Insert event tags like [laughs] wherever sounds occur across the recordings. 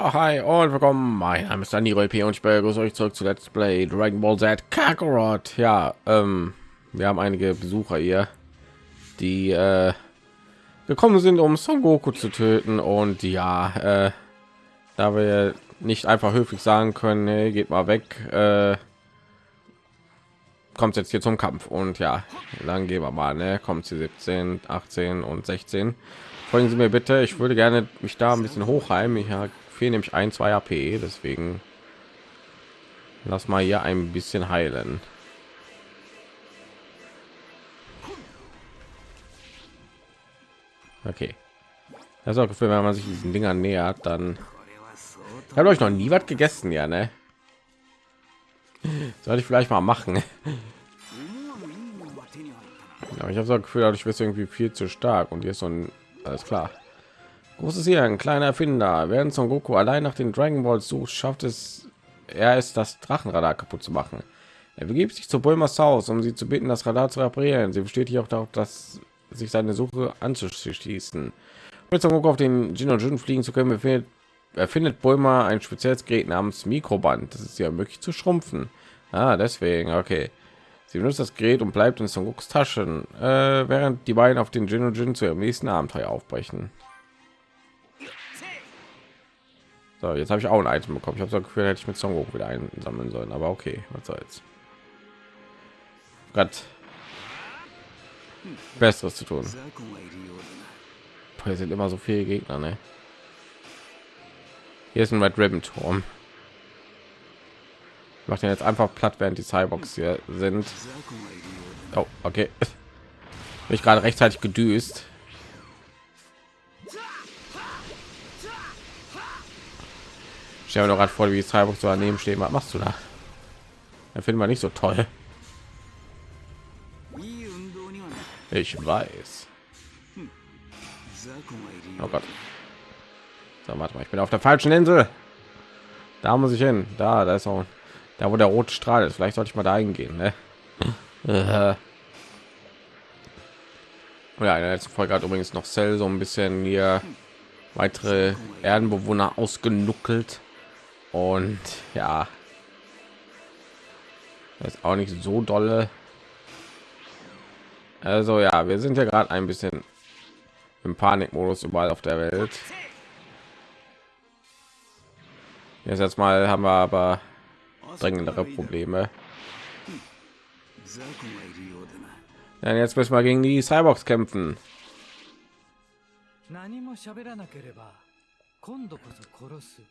Ja, hi und willkommen. Mein Name ist Dani P. und ich begrüße euch zurück zu Let's Play Dragon Ball Z Kakarot. Ja, ähm, wir haben einige Besucher hier, die äh, gekommen sind, um Son Goku zu töten. Und ja, äh, da wir nicht einfach höflich sagen können, hey, geht mal weg, äh, kommt jetzt hier zum Kampf. Und ja, dann gehen wir mal, ne? Kommt sie 17, 18 und 16. Folgen Sie mir bitte. Ich würde gerne mich da ein bisschen hochheimen. Ich fehlen nämlich ein, zwei AP, deswegen lass mal hier ein bisschen heilen. Okay. Das ist auch Gefühl, wenn man sich diesen Dingern nähert, dann habe euch noch nie was gegessen, ja, ne? [laughs] Sollte ich vielleicht mal machen. [laughs] Ja, ich habe so Gefühl, ich bin irgendwie viel zu stark und hier ist so ein alles klar. Großes hier, ein kleiner Erfinder. Während Son Goku allein nach den Dragon Balls sucht, schafft es er ist das Drachenradar kaputt zu machen. Er begibt sich zu Bulmas Haus, um sie zu bitten, das Radar zu reparieren. Sie besteht hier auch darauf, dass sich seine Suche anzuschließen. Mit Son Goku auf den Jin und Jun fliegen zu können, befindet, erfindet Bulma ein spezielles Gerät namens Mikroband. Das ist ja möglich zu schrumpfen. Ah, deswegen, okay. Sie benutzt das Gerät und bleibt in Son Gokus Taschen, äh, während die beiden auf den Jin und Jin zu ihrem nächsten Abenteuer aufbrechen. So, jetzt habe ich auch ein Item bekommen. Ich habe so Gefühl, hätte ich mit Son Goku wieder einsammeln sollen, aber okay, was soll's. Gott. Besseres zu tun. Hier sind immer so viele Gegner, ne? Hier ist ein Red Ribbon Turm macht jetzt einfach platt während die cyborgs hier sind oh, okay [laughs] Bin ich gerade rechtzeitig gedüst ich habe doch gerade vor wie die cyborgs so daneben stehen was machst du da da finden wir nicht so toll ich weiß oh Gott. So, warte mal, ich bin auf der falschen Insel. Da muss ich hin. Da, da ist auch da wo der rote Strahl ist. Vielleicht sollte ich mal da hingehen. Ne? Ja, in der letzten Folge hat übrigens noch Cell so ein bisschen hier weitere Erdenbewohner ausgenuckelt und ja, das ist auch nicht so dolle. Also ja, wir sind ja gerade ein bisschen im Panikmodus überall auf der Welt. Jetzt, jetzt mal haben wir aber dringendere Probleme. Ja, jetzt müssen wir gegen die Cyborgs kämpfen. 何も喋らなければ今度こそ殺す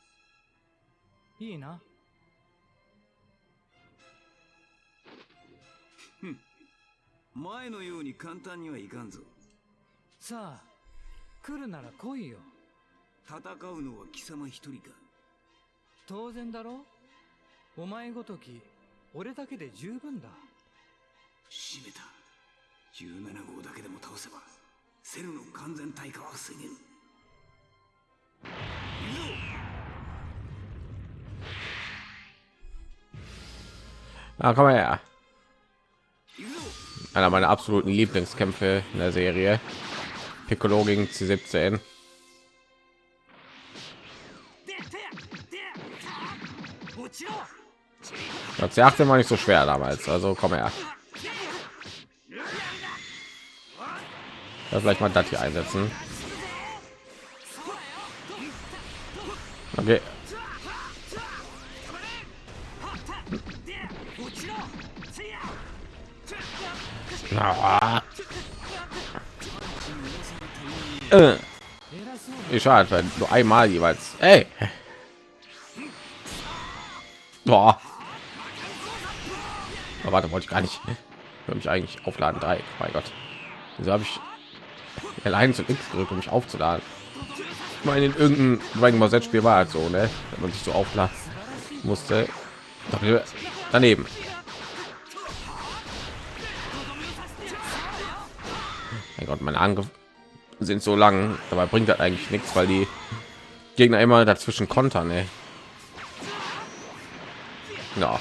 いいな。前のように簡単にはいかんぞ。さあ来るなら来いよ。戦うのは貴様一人か。当然だろ。うお前ごとき俺だけで十分だ。閉めた。17号だけでも倒せばセルの完全退化は防げる Ah, komm her. Einer meiner absoluten Lieblingskämpfe in der Serie. Piccolo gegen C17. Das achte mal nicht so schwer damals, also komm her. Ja, vielleicht mal das hier einsetzen. Okay. Äh. Ich schade, nur einmal jeweils. Ey. Boah. Aber warte, wollte ich gar nicht. Für mich eigentlich aufladen drei. Mein Gott. Wieso habe ich allein zu X gedrückt, um mich aufzuladen? Ich meine, in irgendeinem Dragon Ball Z Spiel war halt so, ne? Wenn man sich so aufladen musste. Daneben. Mein Gott, meine Angriffe sind so lang. Dabei bringt das eigentlich nichts, weil die Gegner immer dazwischen kontern. Ey. Ja.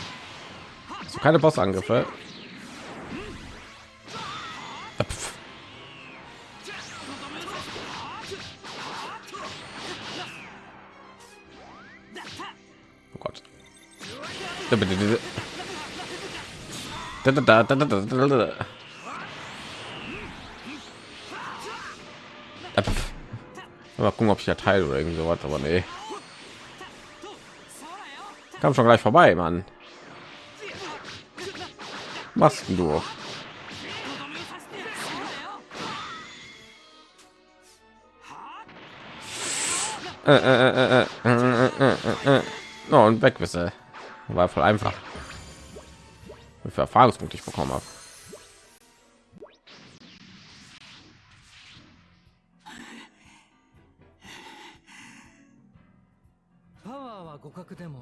Also keine Bossangriffe. Pff. Oh Gott. Da, da, da, da, da, da, da. Mal gucken, ob ich ja teil oder irgend sowas, aber nee. Kam schon gleich vorbei, Mann. Machst denn du? Äh, äh, äh, äh, äh, äh, äh, äh. Und weg bist du. War voll einfach. Wie viel Erfahrungspunkte ich bekommen habe. 互角でも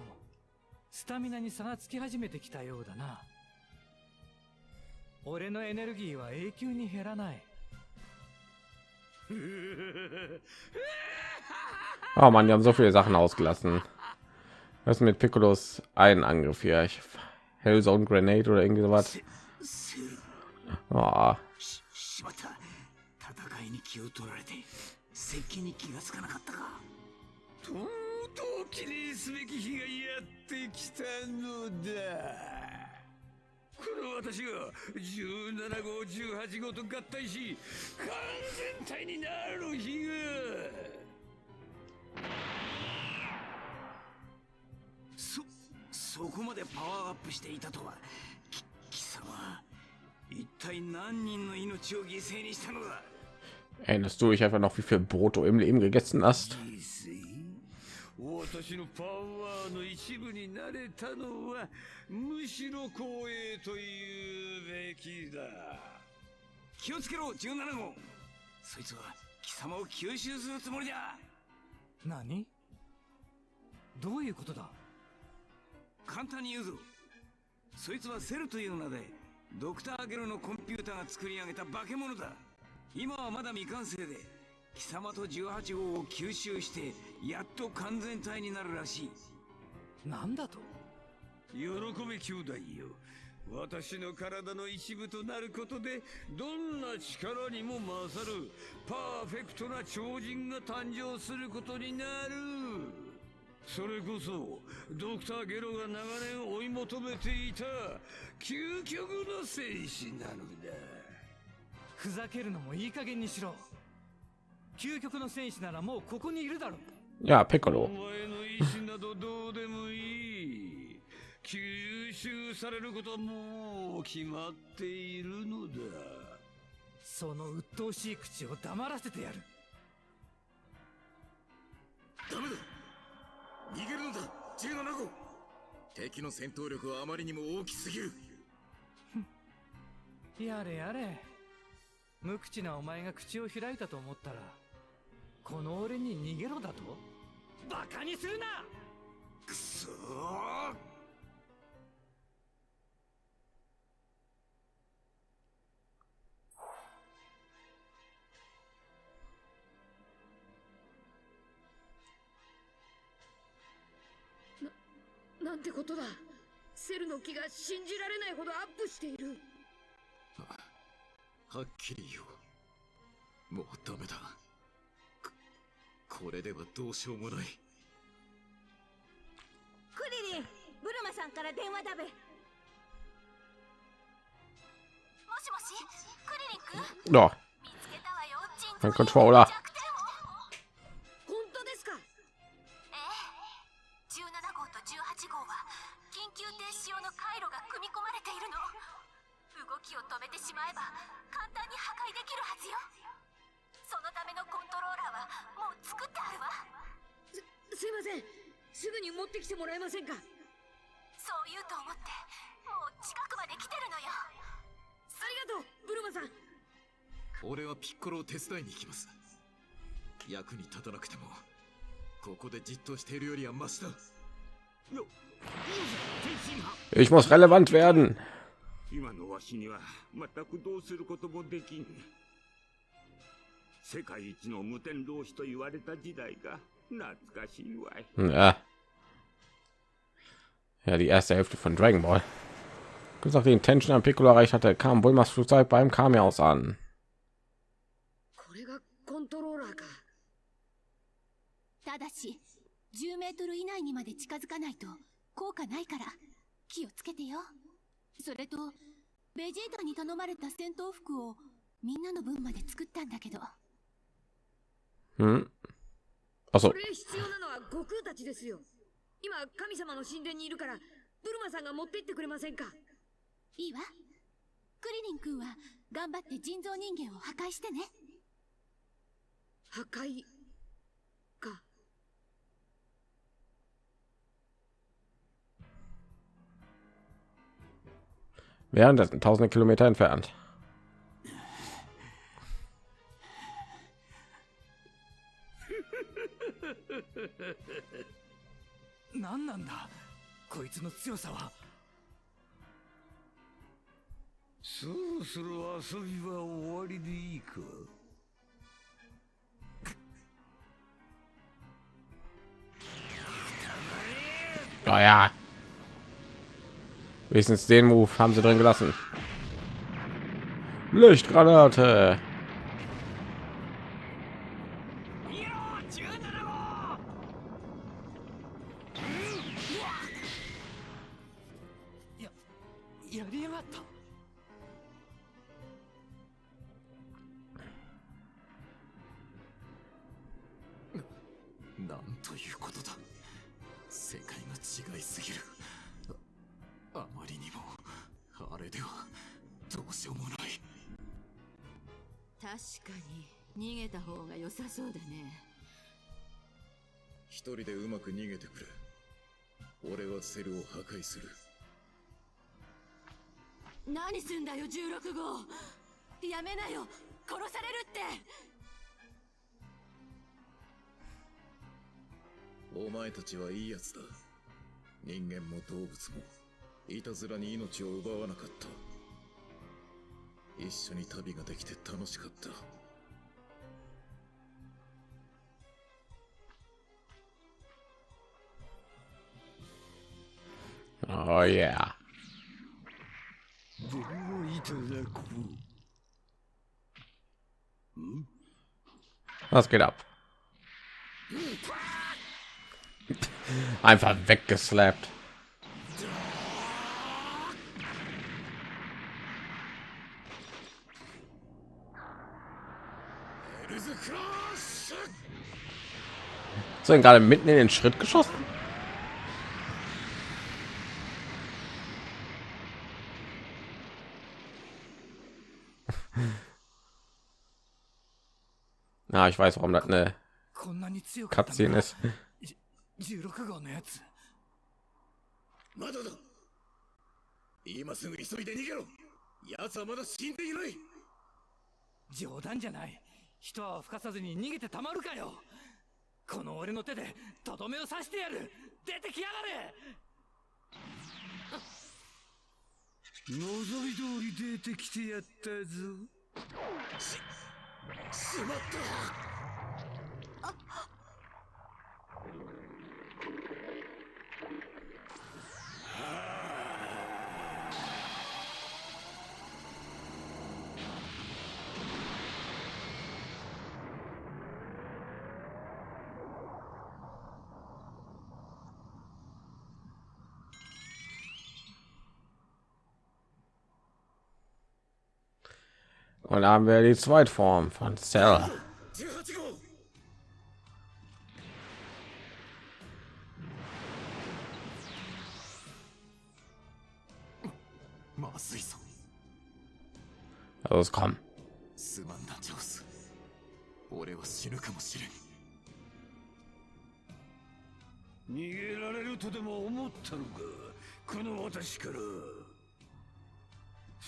スタミナに差がつき始めてきたようだな俺のエネルギーは永久に減らない Oh man, die haben so viele Sachen ausgelassen. Was ist mit Piccolos einen Angriff hier? Ich, Hellzone Grenade oder irgendwie sowas. Oh, 戦に気がつかなかったかと記念すべき日がやってきたのだ。この私が17号18号と合体し完全体になる日が。そそこまでパワーアップしていたとは。き貴様。一体何人の命を犠牲にしたのだ？Erinnerst du dich einfach noch, wie viel Brot du im Leben gegessen hast? 私のパワーの一部になれたのはむしろ光栄というべきだ。気をつけろ17号。そいつは貴様を吸収するつもりだ。何？どういうことだ？簡単に言うぞ。そいつはセルという名でドクターゲルのコンピューターが作り上げた化け物だ。今はまだ未完成で貴様と18号を吸収してやっと完全体になるらしい。なんだと？喜べ兄弟よ。私の体の一部となることでどんな力にも勝るパーフェクトな超人が誕生することになる。それこそドクターゲロが長年追い求めていた究極の戦士なのだ。ふざけるのもいい加減にしろ究極の戦士ならもうここにいるだろ Ja, お Piccolo. 前の意志などどうでもいい。吸収されることはもう決まっているのだ。その鬱陶しい口を黙らせてやる。ダメだ。逃げるのだ。17号敵の戦闘力はあまりにも大きすぎる。[laughs] やれやれ。無口なお前が口を開いたと思ったらこの俺に逃げろだと？バカにするな！くそー。なんてことだ。セルの気が信じられないほどアップしている。はっきり言おう。もうダメだ。ここれではどうしようもない。クリリンブルマさんから電話だべ。もしもしクリリンくん？Ja, 見つけたわよ鎮 mein 痛 Controller. 弱点を本当ですか？ええ。17号と18号は緊急停止用の回路が組み込まれているの。動きを止めてしまえば簡単に破壊できるはずよーラーはもう作ってあるわ。すすいません。すぐに持ってきてもらえませんか？そう言うと思ってもう近くまで来てるのよ。ありがとうブルマさん。俺はピッコロを手伝いに行きます。役に立たなくてもここでじっとしているよりはマシだ。ich muss relevant werden. 今のわしには全くどうすることもできん世界一の無天老師と言われた時代が懐かしいわい Ja. Ja, die erste Hälfte von Dragon Ball. Kurz nachdem Intention an Piccolo erreicht hatte, kam Bulmas Flugzeug beim Kamehaus an. これがコントローラーかただし10メートル以内にまで近づかないと効果ないから気をつけてよそれとベジータに頼まれた戦闘服をみんなの分まで作ったんだけど Hm. Achso, これ必要なのは悟空たちですよ。今神様の神殿にいるからブルマさんが持って行ってくれませんか？いいわ。クリリン君は頑張って人造人間を破壊してね。破壊か。Währenddessen tausende Kilometer entfernt. [laughs] 何なんだこいつの強さはそろそろ遊びは終わりでいいか Oh [laughs] ja. Wenigstens den Move haben sie drin gelassen. Lichtgranate. ルを破壊する。何すんだよ16号。やめなよ。殺されるって。お前たちはいいやつだ。人間も動物もいたずらに命を奪わなかった。一緒に旅ができて楽しかった Oh yeah. Was geht ab? Einfach weggeslappt. Sind gerade mitten in den Schritt geschossen. Na, ich weiß, warum das eine こんなに強かったの Cutscene か ist. 16号のやつまだだ今すぐ急いで逃げろ奴はまだ死んでいない冗談じゃない人は吹かさずに逃げてたまるかよこの俺の手でとどめを刺してやる出てきやがれ望み通り出てきてやったぞしまった「und haben wir die Zweitform von Sarah. Los, komm. Nigerareru to demo omotta no ka? Kono watashi kara.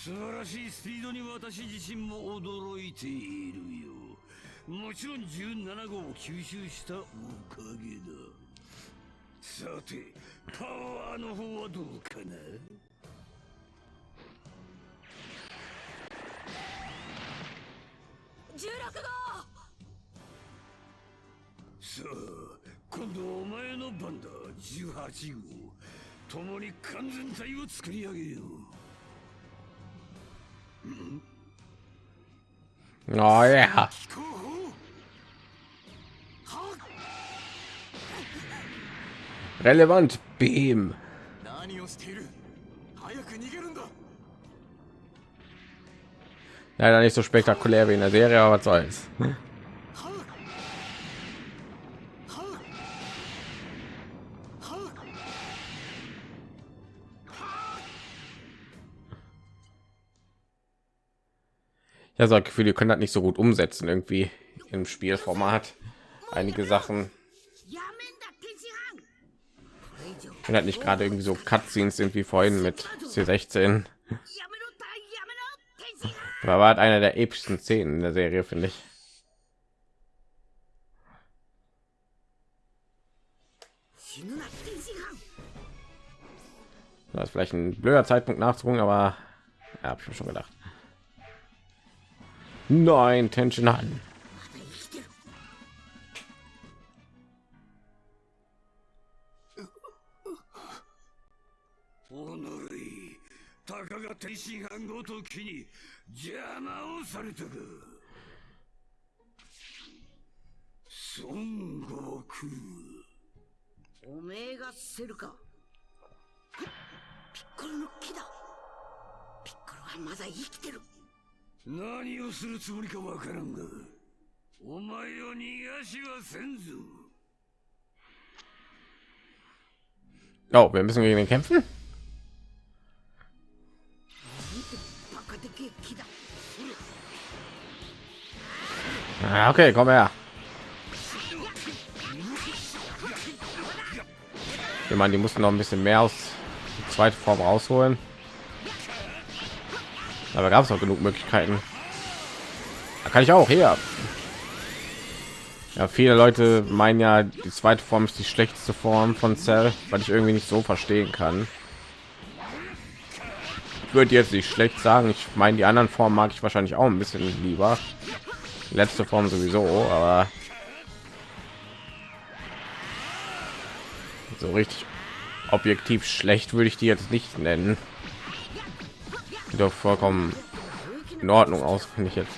素晴らしいスピードに私自身も驚いているよ。もちろん17号を吸収したおかげだ。さてパワーの方はどうかな？16さあ今度はお前の番だ。18号。共に完全体を作り上げよう Oh ja. Relevant Beam. Leider nicht so spektakulär wie in der Serie, aber was soll's. Ja, so Gefühl, ihr könnt das nicht so gut umsetzen irgendwie im Spielformat. Einige Sachen. Wenn halt nicht gerade irgendwie so Cutscenes sind wie vorhin mit C16. Da war halt einer der epischsten Szenen in der Serie, finde ich. Das ist vielleicht ein blöder Zeitpunkt nachzugucken, aber ja, habe ich mir schon gedacht. Nein, Tension an. Son ピッコロの木だ。ピッコロはまだ生きてる。何をするつもりかわからんがお前を逃がしはせんぞ Oh, wir müssen gegen den kämpfen. バカでけえ木だ Ah, okay, komm her. Ich meine, die mussten noch ein bisschen mehr aus der zweiten Form rausholen. Aber gab es auch genug Möglichkeiten. Da kann ich auch her. Ja, viele Leute meinen ja, die zweite Form ist die schlechteste Form von Cell, weil ich irgendwie nicht so verstehen kann. Würde jetzt nicht schlecht sagen. Ich meine, die anderen Formen mag ich wahrscheinlich auch ein bisschen lieber. Die letzte Form sowieso, aber so richtig objektiv schlecht würde ich die jetzt nicht nennen. Sieht doch vollkommen in Ordnung aus, finde ich jetzt.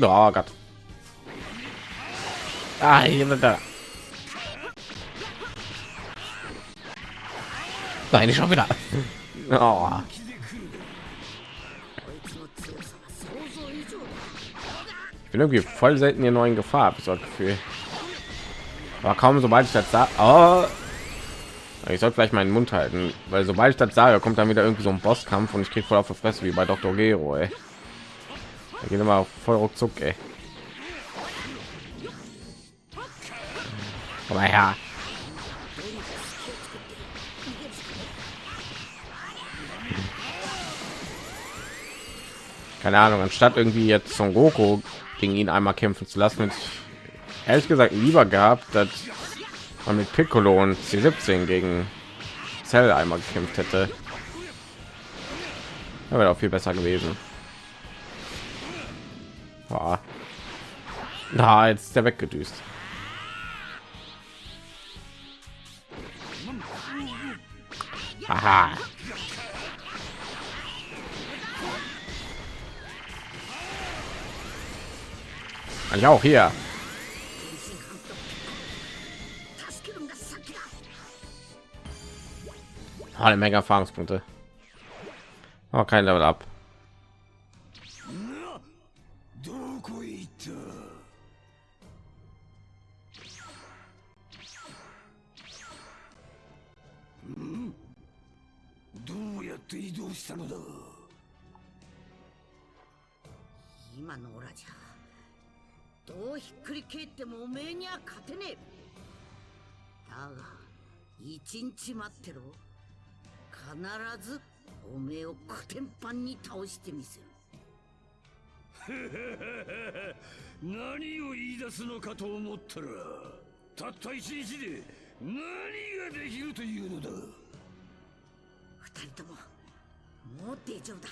Oh Gott. Ah, hier sind da. Nein, ich schon wieder. Oh. Ich bin irgendwie voll selten hier neuen Gefahr, habe ich so das Gefühl. Aber kaum sobald ich das sah, oh. Ich sollte vielleicht meinen Mund halten, weil sobald ich das sage, kommt dann wieder irgendwie so ein Bosskampf und ich kriege voll auf die Fresse wie bei Dr. Gero. Ey. Da geht immer voll ruckzuck, ey. Aber ja. Keine Ahnung, anstatt irgendwie jetzt Son Goku gegen ihn einmal kämpfen zu lassen, hätte ich ehrlich gesagt lieber gehabt, dass man mit Piccolo und C17 gegen Cell einmal gekämpft hätte. Wäre auch viel besser gewesen. Boah. Na, jetzt ist der weggedüst. Aha. Kann ich auch hier. Alle Menge Erfahrungspunkte. Oh, kein Level ab. 必ずおめえをコテンパンに倒してみせる。[laughs] 何を言い出すのかと思ったらたった一日で何ができるというのだ。二人とももう大丈夫だ。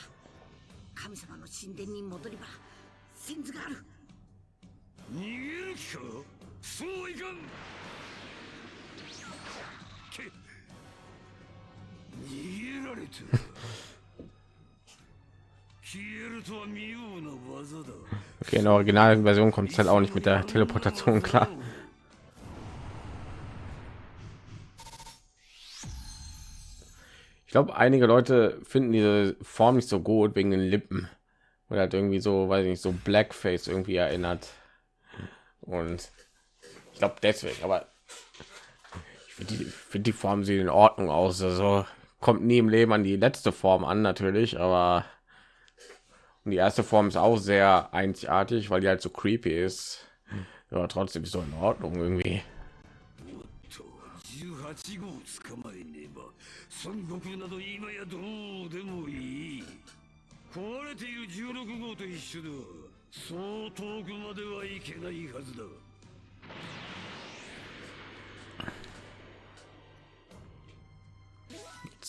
神様の神殿に戻れば先図がある。逃げる気か？そういかん Okay, in der originalen Version kommt es halt auch nicht mit der Teleportation klar. Ich glaube, einige Leute finden diese Form nicht so gut wegen den Lippen oder halt irgendwie so, weiß ich nicht, so Blackface irgendwie erinnert. Und ich glaube deswegen, aber ich finde die, find die Form sieht in Ordnung aus. Also kommt nie im Leben an die letzte Form an natürlich, aber und die erste Form ist auch sehr einzigartig, weil die halt so creepy ist. Aber trotzdem ist so in Ordnung irgendwie. と18号捕まえねば孫悟空など今やどうでもいい壊れている16号と一緒ではそう遠くまではいけないはずだ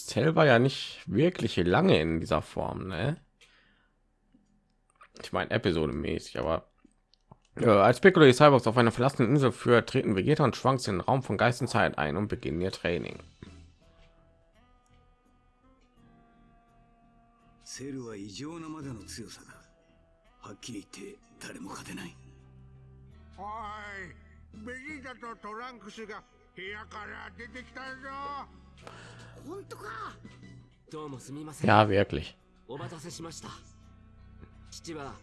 Cell war ja nicht wirklich lange in dieser Form, ne? Ich meine episodemäßig, aber äh, als Piccolo die Cyborgs auf einer verlassenen Insel führt, treten Vegeta und Schwanks in den Raum von Geist und Zeit ein und beginnen ihr Training. セルは異常なまでの強さだはっきり言って誰も勝てないおいベジータとトランクスが部屋から出てきたぞ 本当か？どうもすみません。Ja, wirklich. お待たせしました。父は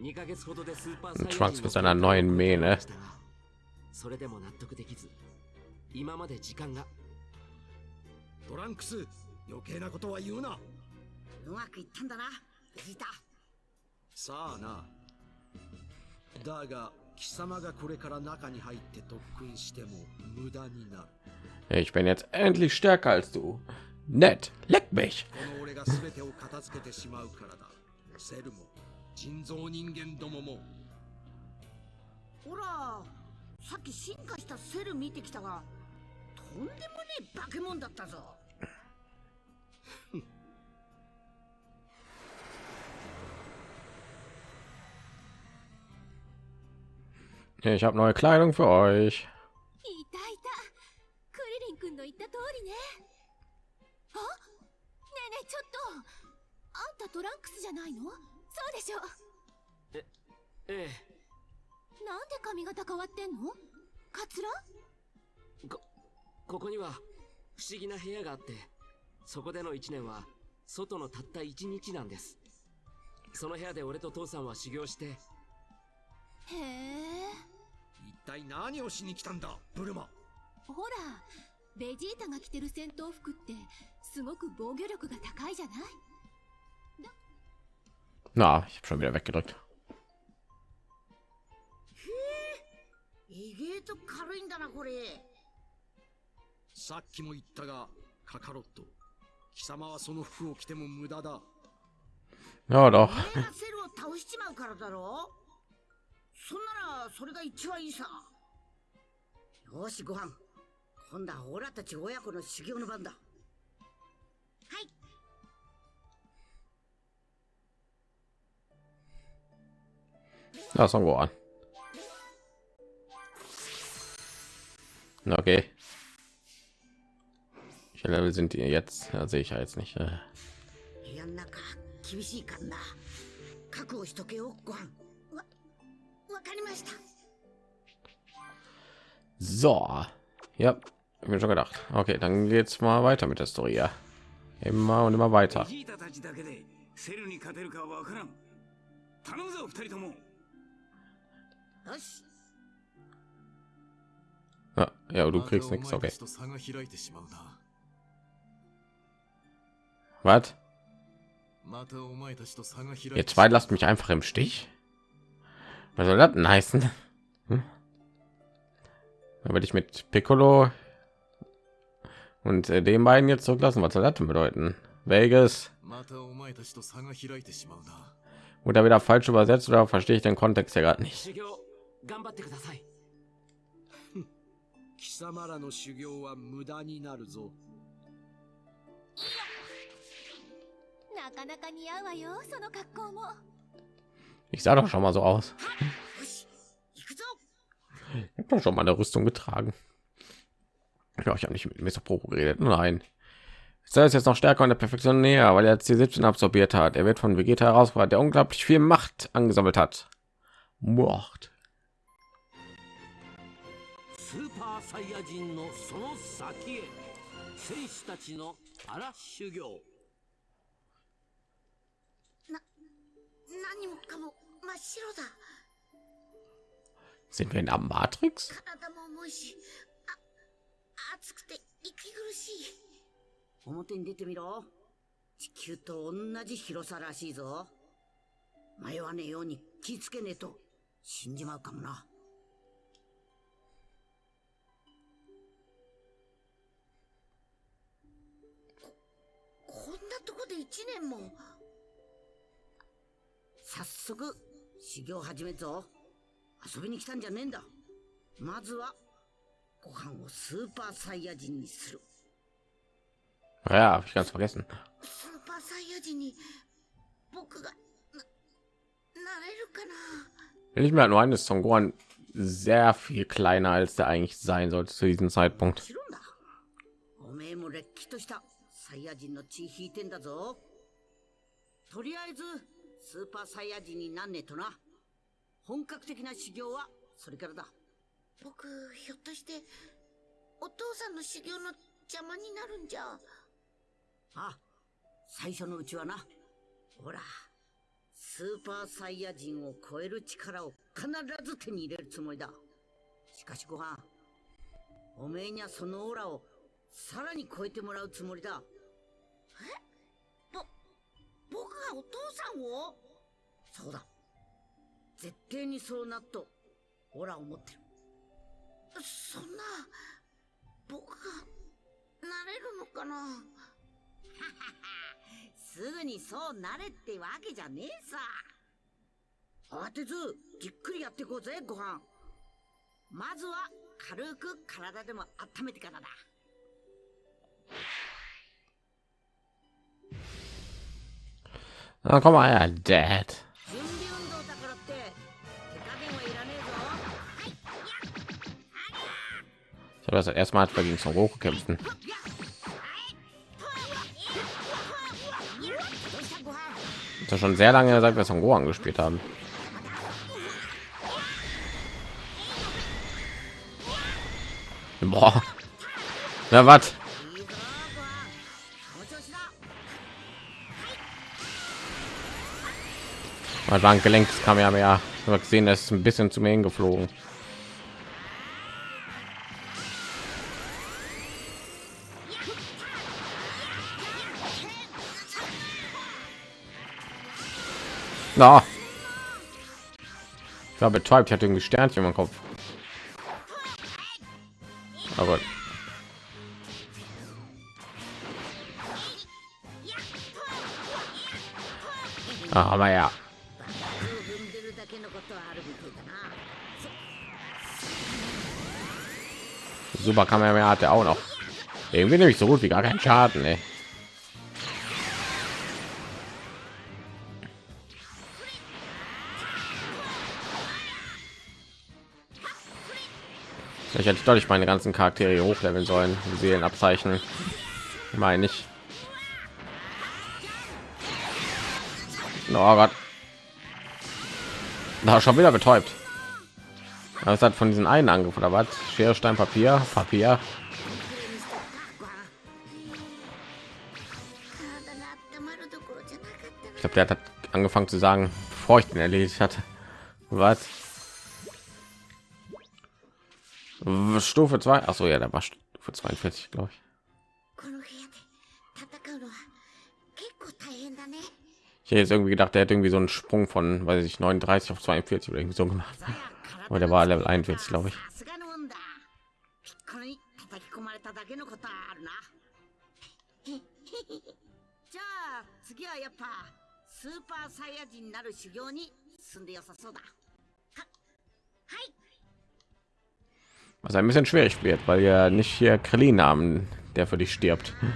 2ヶ月ほどでスーパー Und Trunks 人 mit seiner neuen Mähne. それでも納得できず今まで時間が。トランクス余計なことは言うな。うまくいったんだなベジータさあな。だが貴様がこれから中に入って特訓しても無駄になる Ich bin jetzt endlich stärker als du. Nett, leck mich. Ich habe neue Kleidung für euch. 君の言った通りね。あ？ねえねえちょっと。あんたトランクスじゃないの？そうでしょ。ええなんで髪型変わってんの？カツラ？こここには不思議な部屋があってそこでの1年は外のたった1日なんです。その部屋で俺と父さんは修行して。へえ。一体何をしに来たんだブルマ。ほらベジータが着てる戦闘服ってすごく防御力が高いじゃない？だなあ、ひっくり返っへえ、意外と軽いんだな、これ。さっきも言ったが、カカロット。貴様はその服を着ても無駄だ。なるほど。セルを倒しちまうからだろ？そんなら、それが一番いいさ。よし、ご飯。今度はオラたち親子の修行の番だはい Ja, Son Gohan. Na, Okay. Welche Level sind die jetzt? Ja, sehe ich ja jetzt nicht. Äh. 部屋の中厳しいからな覚悟しとけよご飯わわかりました So. Ja, hab mir schon gedacht. Okay, dann geht's mal weiter mit der Story. Ja. Immer und immer weiter. Ja, ja du kriegst nichts, okay. Was? Ihr zwei lasst mich einfach im Stich? Was soll das denn heißen? Hm? Dann werde ich mit Piccolo und äh, den beiden jetzt zurücklassen. Was soll das denn bedeuten? Vegas またお前たちと差が開いてしまうな oder wieder falsch übersetzt oder verstehe ich den Kontext ja gerade nicht. 修行頑張ってください貴様らの修行は無駄になるぞなかなか似合うわよその格好も Ich sah doch schon mal so aus. よし行くぞ Ich habe doch schon mal eine Rüstung getragen. Ich habe nicht mit Mr. Pro geredet. Nein. Sei es jetzt noch stärker an der Perfektion näher, weil er C17 absorbiert hat. Er wird von Vegeta herausgebracht, der unglaublich viel Macht angesammelt hat. Mord. Sind wir in der Matrix? 暑くて息苦しい。表に出てみろ。地球と同じ広さらしいぞ。迷わねえように気ぃつけねえと。死んじまうかもな。ここんなとこで一年も。早速修行始めっぞ。遊びに来たんじゃねえんだ。まずはご飯をスーパーサイヤ人にする Ja, hab ich ganz vergessen. スーパーサイヤ人に僕がななれるかな Ich mir halt nur ein, ist Son Gohan sehr viel kleiner als der eigentlich sein sollte zu diesem Zeitpunkt. おめえもれっきとしたサイヤ人の血引いてんだぞとりあえずスーパーサイヤ人になんねえとな本格的な修行はそれからだ僕ひょっとしてお父さんの修行の邪魔になるんじゃ？あ最初のうちはな。ほらスーパーサイヤ人を超える力を必ず手に入れるつもりだ。しかしご飯おめえにはそのオーラをさらに超えてもらうつもりだ。え？ぼ僕がお父さんを？そうだ。絶対にそうなっとオーラを持ってるそんな僕がなれるのかな？[laughs] すぐにそうなれってわけじゃねえさ。慌てずじっくりやっていこうぜご飯。まずは軽く体でも温めてからだ。Na komm mal her, Dad. Ich habe das also erstmal hat gegen Son hoch kämpfen. Das schon sehr lange seit wir Son Goku angespielt haben. Boah. Na was? Mal sagen, Gelenk kam ja mehr. Ich habe gesehen, ist ein bisschen zu mir hingeflogen. geflogen. Na. Ich war betäubt, ich hatte ein Sternchen im Kopf. Aber ah, aber ja. Super Kamera hat er auch noch. Irgendwie nämlich so gut wie gar keinen Schaden, ey. Vielleicht hätte ich deutlich meine ganzen Charaktere hochleveln sollen. Seelenabzeichen. Meine ich. Oh Gott. Na, schon wieder betäubt. Das hat von diesen einen Angriff oder was? Schere, Stein, Papier, Papier. Ich glaube, der hat angefangen zu sagen, bevor ich den erledigt hatte. Was? Stufe 2? Achso, ja, da war Stufe 42, glaube ich. Ich hätte jetzt irgendwie gedacht, der hätte irgendwie so einen Sprung von, weiß ich, 39 auf 42 oder irgendwie so gemacht. Ne? Aber der war Level 41, glaube ich. Hm was ein bisschen schwierig wird, weil ja nicht hier Krillin haben, der für dich stirbt. Hm.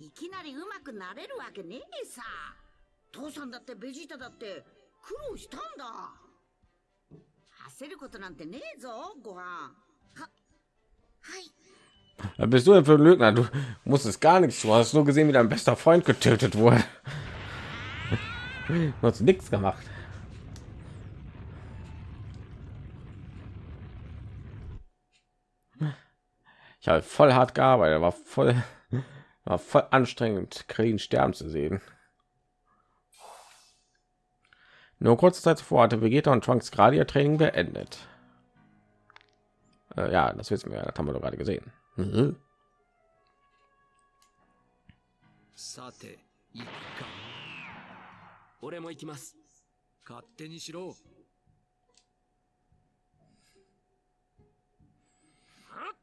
Ikkinari umaku nareru wake nee sa. 父さんだってベジータだって苦労したんだ 焦ることなんてねえぞご飯ははい Was bist du denn für ein Lügner? Du musstest gar nichts. Du hast nur gesehen, wie dein bester Freund getötet wurde. Du hast nichts gemacht. Ich habe voll hart gearbeitet, war voll, war voll anstrengend, Krillin sterben zu sehen. Nur kurze Zeit zuvor hatte Vegeta und Trunks gerade ihr Training beendet. Äh, ja, das wissen wir, das haben wir doch gerade gesehen. Mhm.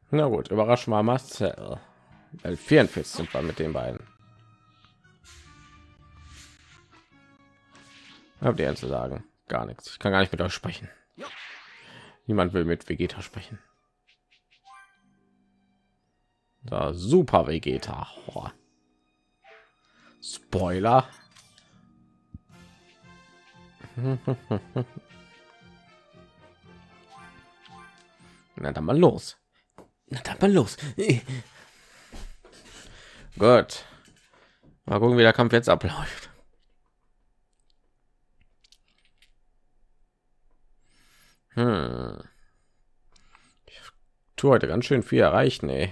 Na gut, überraschen war Marcel. Äh, L44 sind wir mit den beiden. Habt ihr zu sagen? Gar nichts. Ich kann gar nicht mit euch sprechen. Niemand will mit Vegeta sprechen. Da super Vegeta. Boah. Spoiler. [laughs] Na dann mal los. Na dann mal los. Gut. Mal gucken, wie der Kampf jetzt abläuft. Hm. Ich tue heute ganz schön viel erreichen, ey.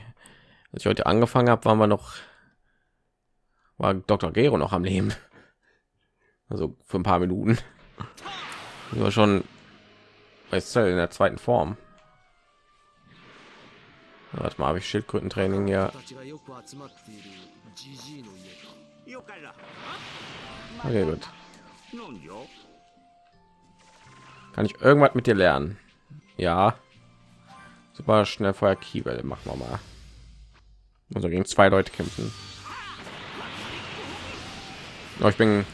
Als ich heute angefangen habe, waren wir noch, war Dr. Gero noch am Leben. Also für ein paar Minuten. Das war schon weißt du, in der zweiten Form. Warte mal, habe ich Schildkrötentraining ja. Okay, gut. Kann ich irgendwas mit dir lernen? Ja. Super schnell Feuer Kiebel, machen wir mal. Also gegen zwei Leute kämpfen. Oh, ich bin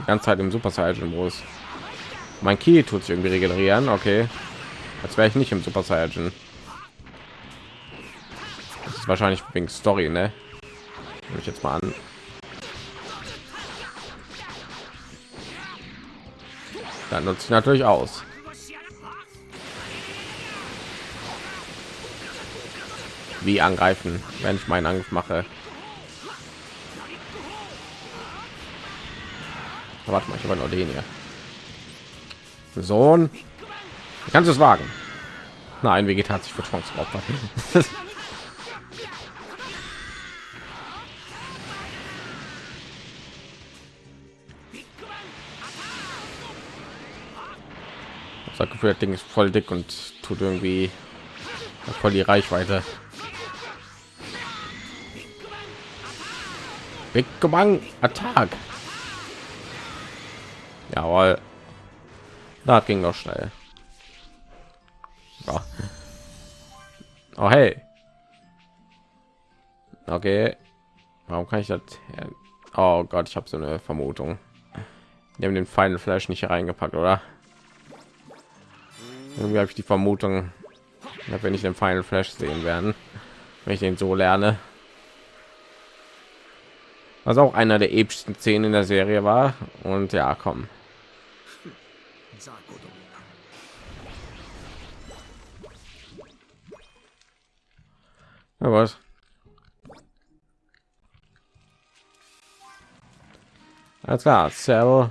die ganze Zeit im Super Saiyan Modus. Mein Ki tut sich irgendwie regenerieren, okay. Als wäre ich nicht im Super Saiyan. Das ist wahrscheinlich wegen Story, ne? Nehme ich jetzt mal an. Dann nutze ich natürlich aus. Wie angreifen, wenn ich meinen Angriff mache. Warte mal, ich habe noch den hier. Sohn, kannst du es wagen? Nein, Vegeta hat sich für [laughs] Das Gefühl, das Ding ist voll dick und tut irgendwie voll die Reichweite. Big Bang Attack. Jawohl. Das ging doch schnell. Ja. Oh hey. Okay. Warum kann ich das? Oh Gott, ich habe so eine Vermutung. Die haben den Final Flash nicht reingepackt, oder? irgendwie habe ich die vermutung dass wir nicht den final flash sehen werden wenn ich den so lerne. Was auch einer der epischsten szenen in der serie war. Und ja kommen ja, was? Alles klar Cell.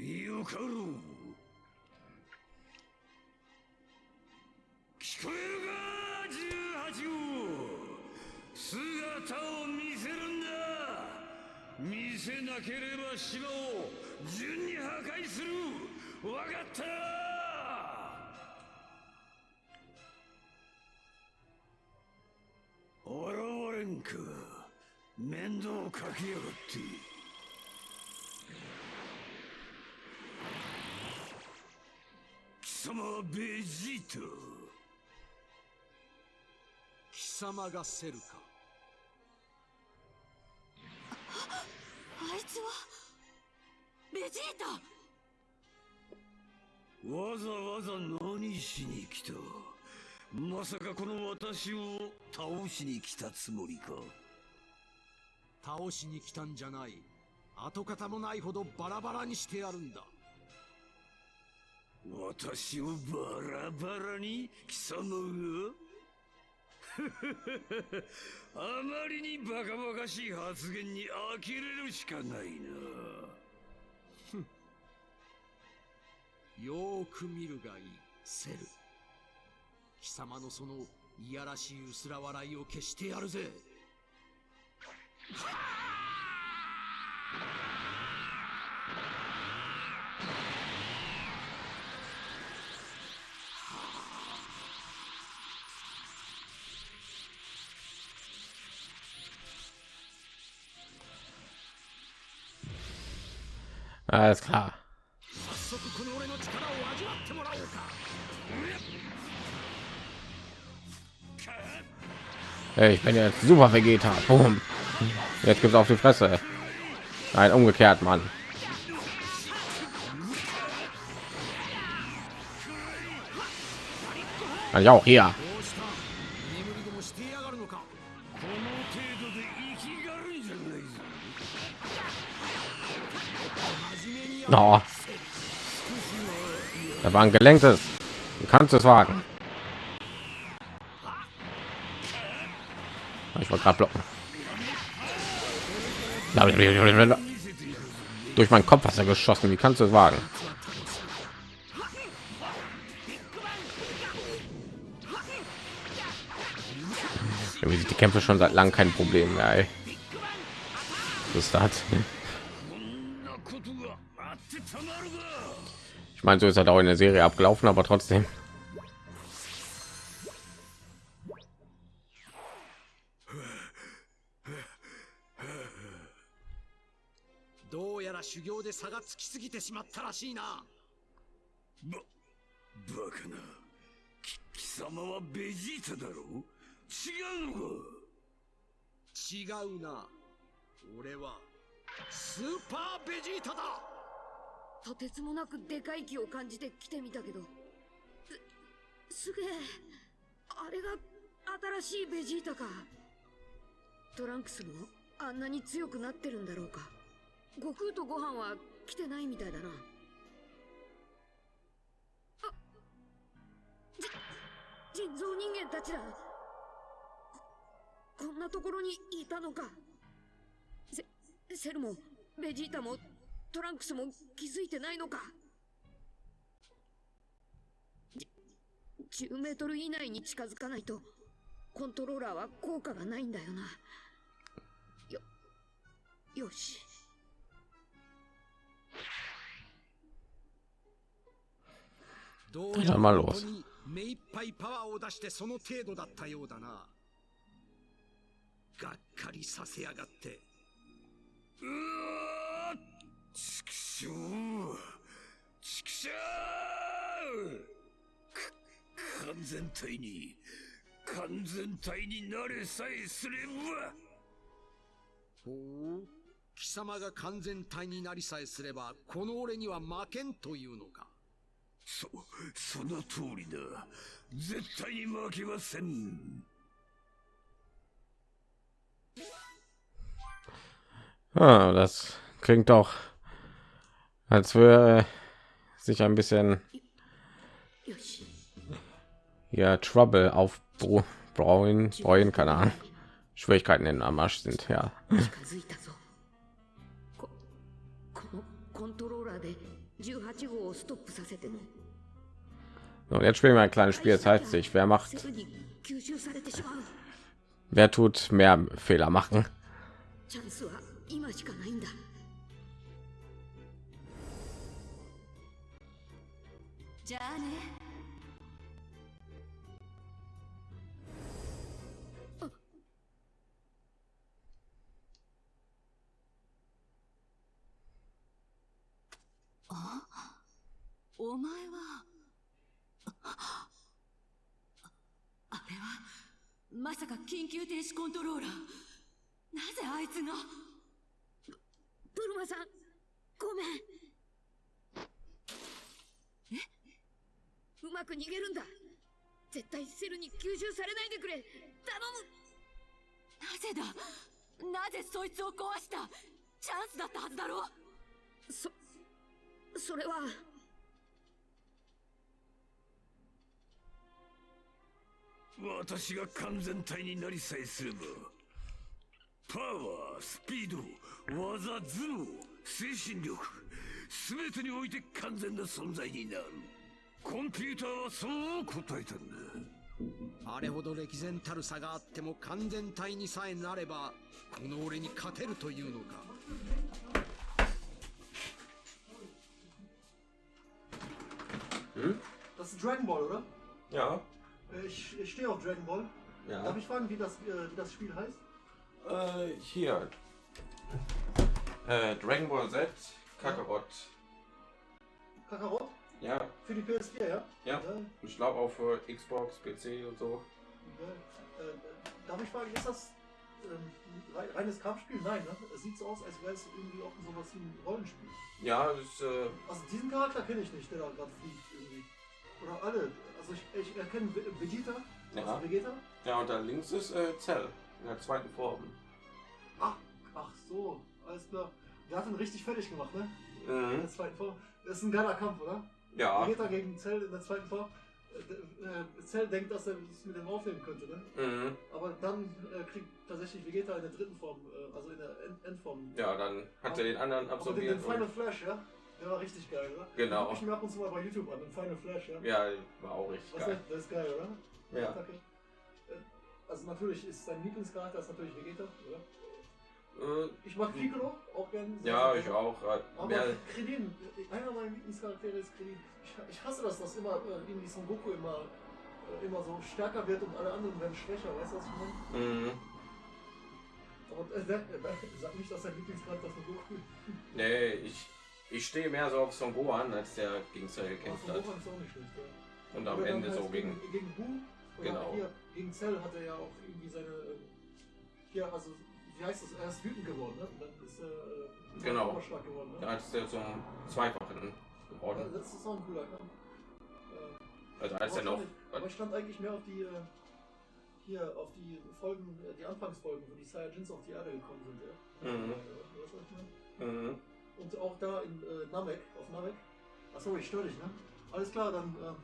よかろう聞こえるか18号。姿を見せるんだ。見せなければ島を順に破壊する。わかった。現れんか面倒かけやがって。様はベジータ貴様がセルか。あいつは？ベジータわざわざ何しに来た？まさかこの私を倒しに来たつもりか。倒しに来たんじゃない。跡形もないほどバラバラにしてやるんだ私をバラバラに貴様が？[laughs] あまりにバカバカしい発言に呆れるしかないな。[laughs] よーく見るがいいセル。貴様のそのいやらしい薄ら笑いを消してやるぜ。あ Alles klar. Hey, ich bin jetzt super Vegeta. Boom. Jetzt gibt's auf die Fresse. Nein, umgekehrt, Mann. Ja, auch hier. Oh. Da war ein gelenktes. Du kannst es wagen. Ich wollte gerade blocken. Durch meinen Kopf hast er geschossen. Wie kannst du es wagen? Die Kämpfe schon seit langem kein Problem mehr. Ey. Das? meine, so ist halt auch in der Serie abgelaufen, aber trotzdem. Schigauna, Orewa, Super Vegeta. とてつもなくでかい気を感じて来てみたけど。すすげえあれが新しいベジータか。トランクスもあんなに強くなってるんだろうか。悟空とご飯は来てないみたいだな。あ人造人間たちだ。こんなところにいたのか。セセルもベジータもトランクスも気づいてないのか？じ10メートル以内に近づかないとコントローラーは効果がないんだよな。よよし。どうやらに目いっぱいパワーを出してその程度だったようだな。がっかりさせやがって。うわーちくしょうちくしょうか完全体に完全体になれさえすれば。ほう。貴様が完全体になりさえすればこの俺には負けんというのか。そその通りだ。絶対に負けません。Ah, das klingt doch, als würde sich ein bisschen よし ja Trouble aufbrauen, brauen, keine Ahnung. Schwierigkeiten in am Arsch sind, ja. 近づいたぞここのコントローラーで18号をストップさせても So, und jetzt spielen wir ein kleines Spiel, das heißt sich, wer macht, セルに吸収されてしまう wer tut mehr Fehler machen. あ？お前はあれはまさか緊急停止コントローラー。なぜあいつが？ブルマさんごめん。え？うまく逃げるんだ。絶対セルに吸収されないでくれ。頼む。なぜだ？なぜそいつを壊した？チャンスだったはずだろ？そそれは。私が完全体になりさえすればパワースピード技頭脳精神力全てにおいて完全な存在になる。コンピューターはそう答えたんだ。あれほど歴然たる差があっても完全体にさえなればこの俺に勝てるというのか Das ist Dragon Ball, oder? Ja. Äh, Ich, ich stehe auf Dragon Ball. Ja. Darf ich fragen, wie das, äh, wie das Spiel heißt? Äh, hier. Äh, Dragon Ball Z, Kakarot. Kakarot? Ja. Für die PS4, ja? Ja. Ich glaube auch für Xbox, PC und so. Ja. Äh, darf ich fragen, ist das ähm, rei- reines Kampfspiel? Nein, ne? Es sieht so aus, als wäre es irgendwie auch sowas wie ein Rollenspiel. Ja, das äh, Also diesen Charakter kenne ich nicht, der da gerade fliegt irgendwie. Oder alle. Also ich, ich erkenne Ve- Vegeta. Ja. Also Vegeta. Ja, und da links ist äh, Cell in der zweiten Form. Ach so, alles klar. Der hat ihn richtig fertig gemacht, ne? Mhm. In der zweiten Form. Das ist ein geiler Kampf, oder? Ja. Vegeta gegen Cell in der zweiten Form. Äh, äh, Cell denkt, dass er es mit dem aufnehmen könnte, ne? Mhm. Aber dann äh, kriegt tatsächlich Vegeta in der dritten Form, äh, also in der End Endform. Ja, dann hat er den anderen Aber den, absorbiert. den Final und- Flash, ja? Der war richtig geil, oder? Genau. Ich mir ab und zu mal bei YouTube an, den Final Flash, ja? Ja, war auch richtig Was geil. ist, das ist geil, oder? Ja. Äh, Also natürlich ist sein Lieblingscharakter ist natürlich Vegeta, oder? Äh, Ich mag Piccolo auch gerne. sehr, Ja, ich auch. äh, Aber Mehr, Krillin, einer meiner Lieblingscharaktere ist Krillin. Ich, ich hasse das, dass immer äh, irgendwie Son Goku immer, äh, immer so stärker wird und alle anderen werden schwächer, weißt du, was ich meine? mhm. Aber äh, sag, [laughs] sag nicht, dass dein Lieblingscharakter Son Goku Nee, ich, ich stehe mehr so auf Son Gohan, als der gegen Cell gekämpft hat. Ist auch nicht ja. Und am Oder Ende so gegen. gegen Bu. Genau. hier, gegen Cell hat er ja auch irgendwie seine. äh, Hier, also, wie heißt das? Er ist wütend geworden, ne? Und dann ist er. Äh, Genau. geworden, ne? Da ist der zum Zweifachen geworden. Ja, das ist auch ein cooler Kampf. Äh, Also als er noch. Aber ich stand eigentlich mehr auf die. Äh, hier, auf die Folgen, äh, die Anfangsfolgen, wo die Saiyajins auf die Erde gekommen sind, ja. Mhm. Äh, weißt du, was ich meine? Mhm. Und auch da in äh, Namek, auf Namek. Achso, ich störe dich, ne? Alles klar, dann ähm,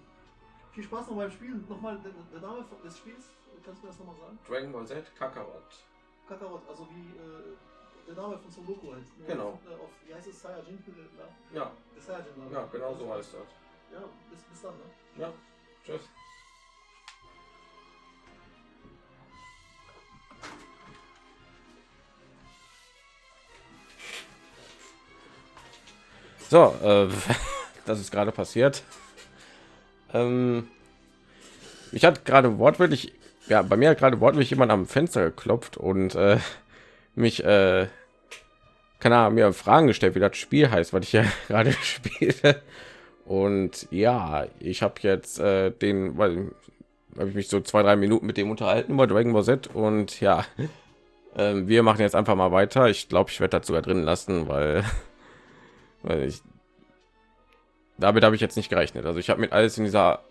viel Spaß noch beim Spielen. Nochmal der, der Name des Spiels, kannst du mir das nochmal sagen? Dragon Ball Z, Kakarot. Kakarot, also wie äh, der Name von Son Goku halt. Nur Genau. Auf, äh, auf, wie heißt es? Saiyajin? Äh, Ja. Der Saiyajin-Name. Ja, genau so heißt das. Ja, bis, bis dann, ne? Ja. Tschüss. So, äh, [laughs] das ist gerade passiert. Ähm, ich hatte gerade wortwörtlich, ja, bei mir hat gerade wortwörtlich jemand am Fenster geklopft und äh, mich, äh, keine Ahnung, mir Fragen gestellt, wie das Spiel heißt, was ich ja [laughs] gerade spiele. Und ja, ich habe jetzt äh, den, weil habe ich mich so zwei, drei Minuten mit dem unterhalten über Dragon Ball Z und ja, [laughs] ähm, wir machen jetzt einfach mal weiter. Ich glaube, ich werde das sogar drin lassen, weil weil Ich, damit habe ich jetzt nicht gerechnet. Also ich habe mit alles in dieser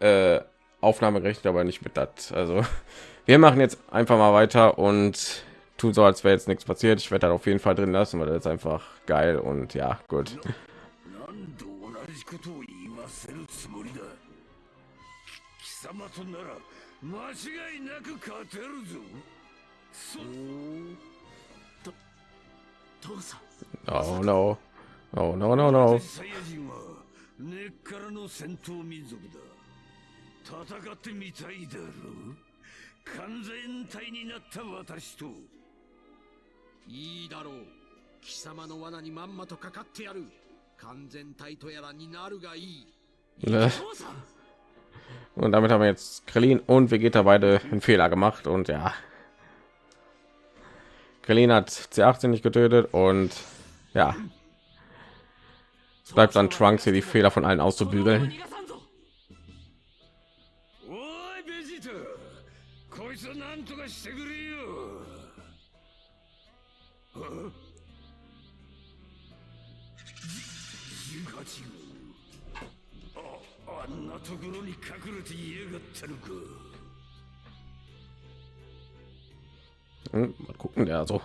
äh, Aufnahme gerechnet, aber nicht mit das. Also [laughs] wir machen jetzt einfach mal weiter und tun so, als wäre jetzt nichts passiert. Ich werde das auf jeden Fall drin lassen, weil das ist einfach geil und ja, gut. Oh no. Oh, Oh no no no. サイヤ人は根っからの戦闘民族だ戦ってみたいだろう完全体になった私といいだろう貴様の罠にまんまとかかってやる完全体とやらになるがいい Ne? Und damit haben wir jetzt Krillin und Vegeta beide einen Fehler gemacht und ja. Krillin hat C18 nicht getötet und ja. es bleibt an Trunks hier die Fehler von allen auszubügeln. Hm, mal gucken, der so.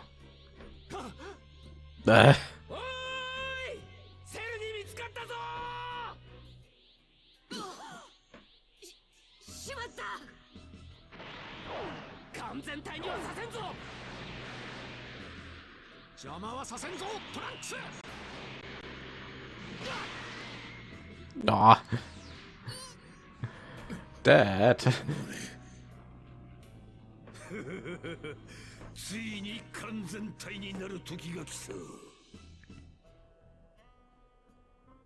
Äh. 全体にはさせんぞ。邪魔はさせんぞトランクス。oh. Dad. ついに完全体になる時が来た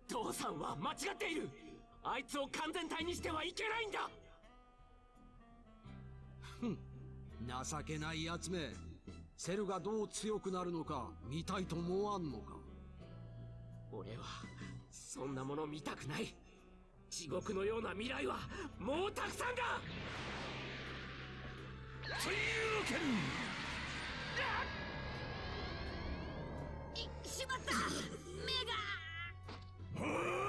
父さんは間違っている。あいつを完全体にしてはいけないんだ情けないやつめ。セルがどう強くなるのか見たいと思わんのか。俺はそんなもの見たくない。地獄のような未来はもうたくさんだ！というわけにいしまった！目が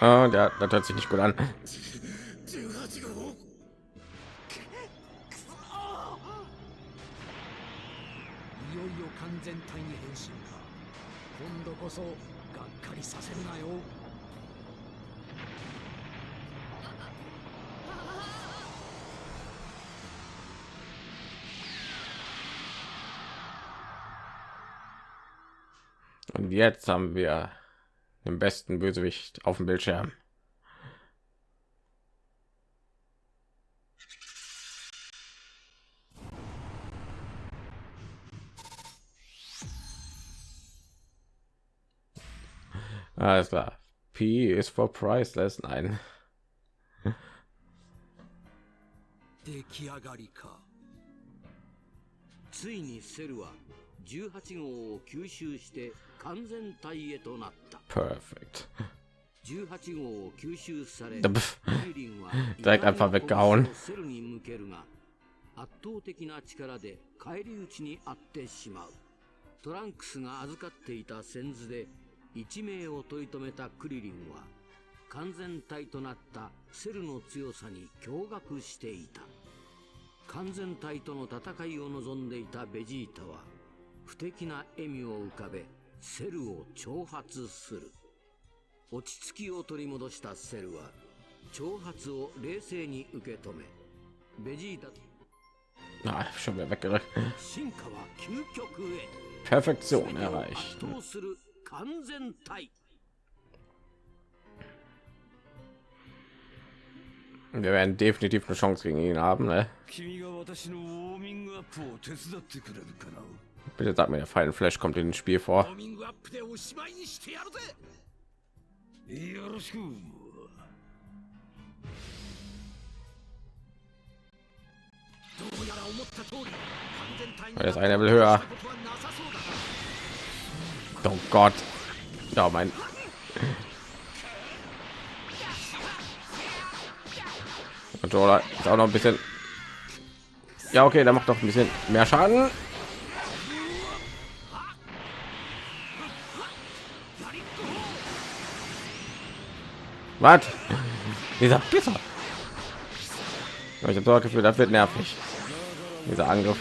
Ah, der, das hört sich nicht gut an. Und jetzt haben wir den besten Bösewicht auf dem Bildschirm. Alles klar. P ist for priceless. Nein. 出来上がりかついにセルは 18号を吸収して完全体へとなった Perfekt. 18 [laughs] 号を吸収されリリンは Direkt einfach weggehauen. セルに向けるが圧倒的な力で返り討ちにあってしまうトランクスが預かっていた先図で一命を取り留めたクリリンは完全体となったセルの強さに驚愕していた完全体との戦いを望んでいたベジータは不敵な笑みを浮かべセルを挑発する落ち着きを取り戻したセルは挑発を冷静に受け止めベジータ Ah, schon wieder weggerückt. 進化は究極へ Perfektion erreicht. 圧倒する完全体 Wir werden definitiv eine Chance gegen ihn haben. Ne? Bitte sagt mir, der Final Flash kommt in dem Spiel vor. Das eine will höher. Oh Gott. Ja, mein. Controller ist auch noch ein bisschen. Ja, okay, da macht doch ein bisschen mehr Schaden. Was? Dieser Pisser. Ich habe das Gefühl, das wird nervig. Dieser Angriff.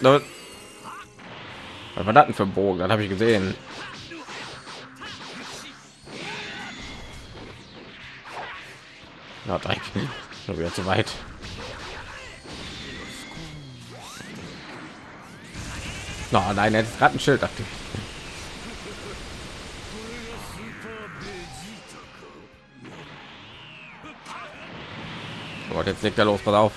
Was war das denn für Bogen? Das habe ich gesehen. Ja, Dreck. Schon wieder zu weit. No, nein, er hat gerade ein Schild. Dachte Oh, jetzt legt er los, pass auf.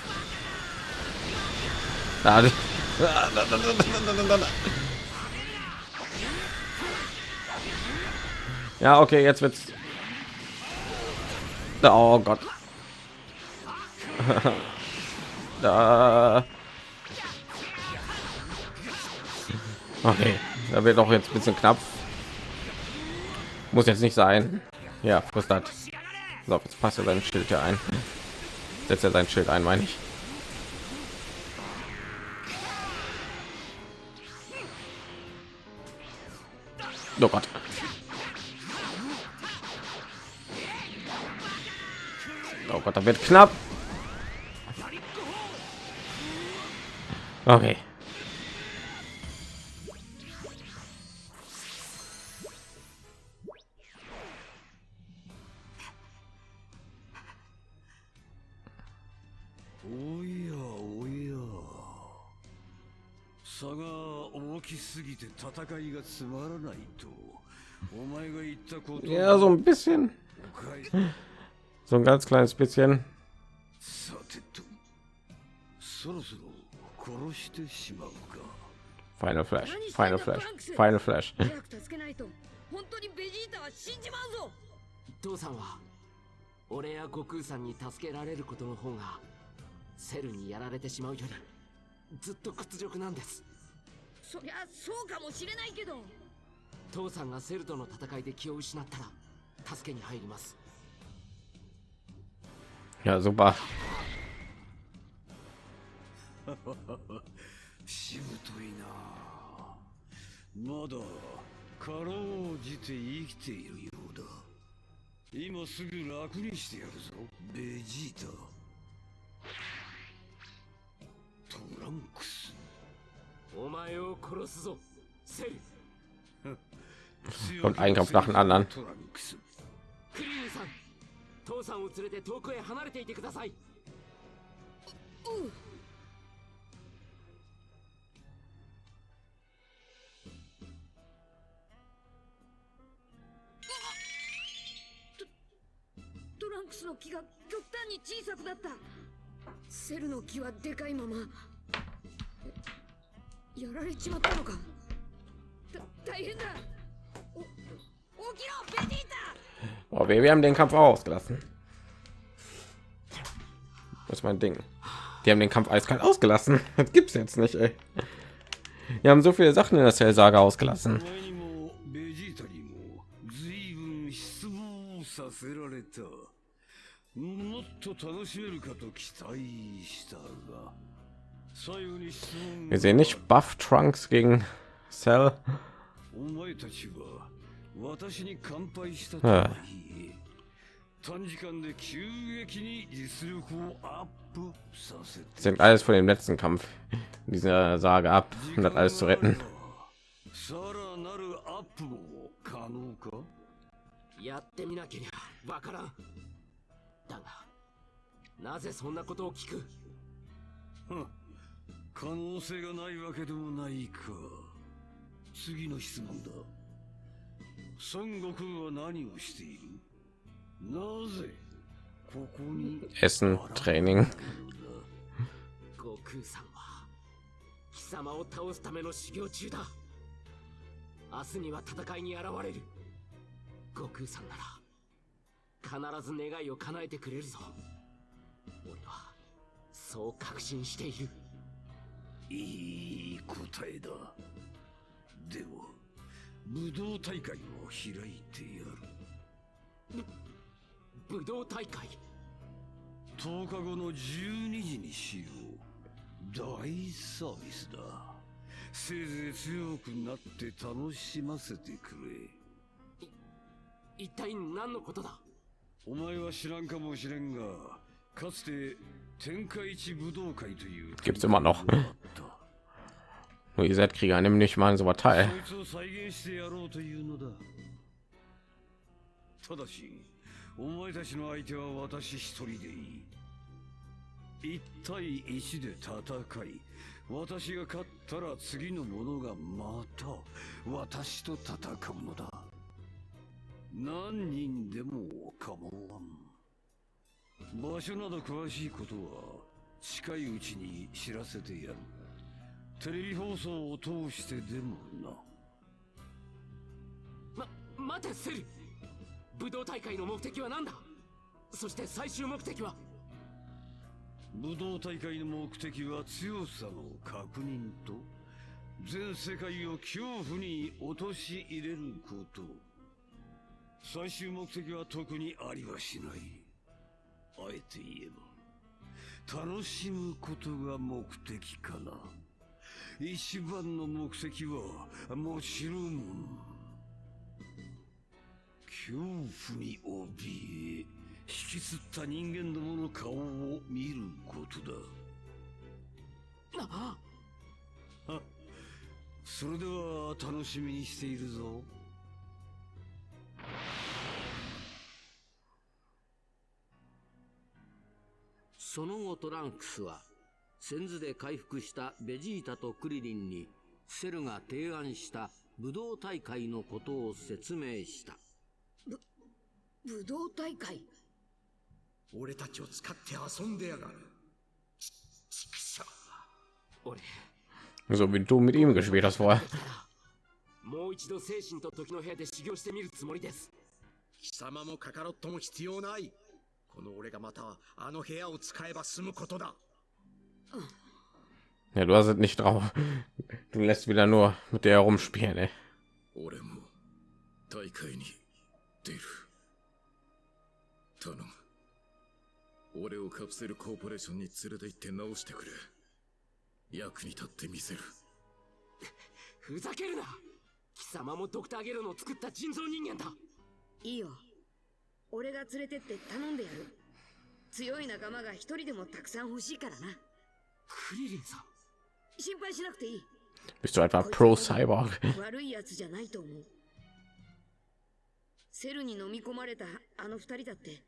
Ja, okay, jetzt wird's. Oh Gott. [laughs] da. Okay, da wird auch jetzt ein bisschen knapp. Muss jetzt nicht sein. Ja, was das? So, jetzt passt er sein Schild hier ein. Setzt er sein Schild ein, meine ich. Oh Gott. Oh Gott, da wird knapp. Okay. Ja, so ein bisschen. So ein ganz kleines bisschen. さてとそろそろ殺してしまうか Final Flash, Final Flash, Final Flash. 早く助けないと本当にベジータは死んじまうぞ父さんは俺や悟空さんに助けられることの方がセルにやられてしまうよりずっと屈辱なんですそりゃそうかもしれないけど。父さんがセルとの戦いで気を失ったら助けに入ります。Ja, [laughs] super. しぶといな。まだかろうじて生きているようだ。今すぐ楽にしてやるぞ。ベジータ。トランクスお前を殺すぞセル [laughs] Und ein Kampf nach dem anderen. トランクスクリリンさん父さんを連れて遠くへ離れていてください。トランクスの木が極端に小さくなった。セルの木はでかいままやられちまったのかだ大変だお起きろベジータ Oh, wir, wir haben den Kampf auch ausgelassen. Das ist mein Ding. Die haben den Kampf eiskalt ausgelassen. [laughs] Das gibt's jetzt nicht, ey. Wir haben so viele Sachen in der Cell-Saga ausgelassen. Wir sehen nicht Buff Trunks gegen Cell. Ja. Sind alles von dem letzten Kampf dieser Sage ab, um das alles zu retten. Hm. 可能性がないわけでもないか。次の質問だ。孫悟空は何をしている？なぜここに Essen, Training. 悟空さんは貴様を倒すための修行中だ。明日には戦いに現れる。悟空さんなら必ず願いを叶えてくれるぞ。俺はそう確信しているいい答えだ。では武道大会を開いてやる。武道大会？10日後の12時にしよう。大サービスだ。せいぜい強くなって楽しませてくれ。一体何のことだ？お前は知らんかもしれんがかつて天下一武道会という Gibt's immer noch. Nur ihr seid Krieger, nimm nicht mal so was teil. お前たちの相手は私一人でいい一対一で戦い私が勝ったら次の者がまた私と戦うのだ何人でも構わん場所など詳しいことは近いうちに知らせてやる。テレビ放送を通してでもな。ま待てセル武道大会の目的は何だ？そして最終目的は？武道大会の目的は強さの確認と全世界を恐怖に陥れること。最終目的は特にありはしないあえて言えば楽しむことが目的かな。一番の目的はもちろん恐怖に怯え引きつった人間どもの顔を見ることだ。あ。あそれでは楽しみにしているぞその後トランクスは先図で回復したベジータとクリリンにセルが提案した武道大会のことを説明した。武道大会？俺たちを使って遊んでやがる。ちちくしょ俺。So wie du mit ihm gespielt hast vorher. もう一度精神と時の部屋で修行してみるつもりです。貴様もカカロットも必要ないこの俺がまたあの部屋を使えば済むことだ。[laughs] Ja, du hast es nicht drauf. Du lässt wieder nur mit der herumspielen, ey. 俺も大会に出る頼む俺をカプセルコーポレーションに連れて行って直してくれ。役に立ってみせる。ふざけるな。貴様もドクターゲロの作った人造人間だ。いいよ俺が連れてって頼んでやる。強い仲間が一人でもたくさん欲しいからな。クリリンさん。心配しなくていい。Bist du etwa pro Cyborg? [laughs] 悪いやつじゃないと思う。セルに飲み込まれたあの二人だって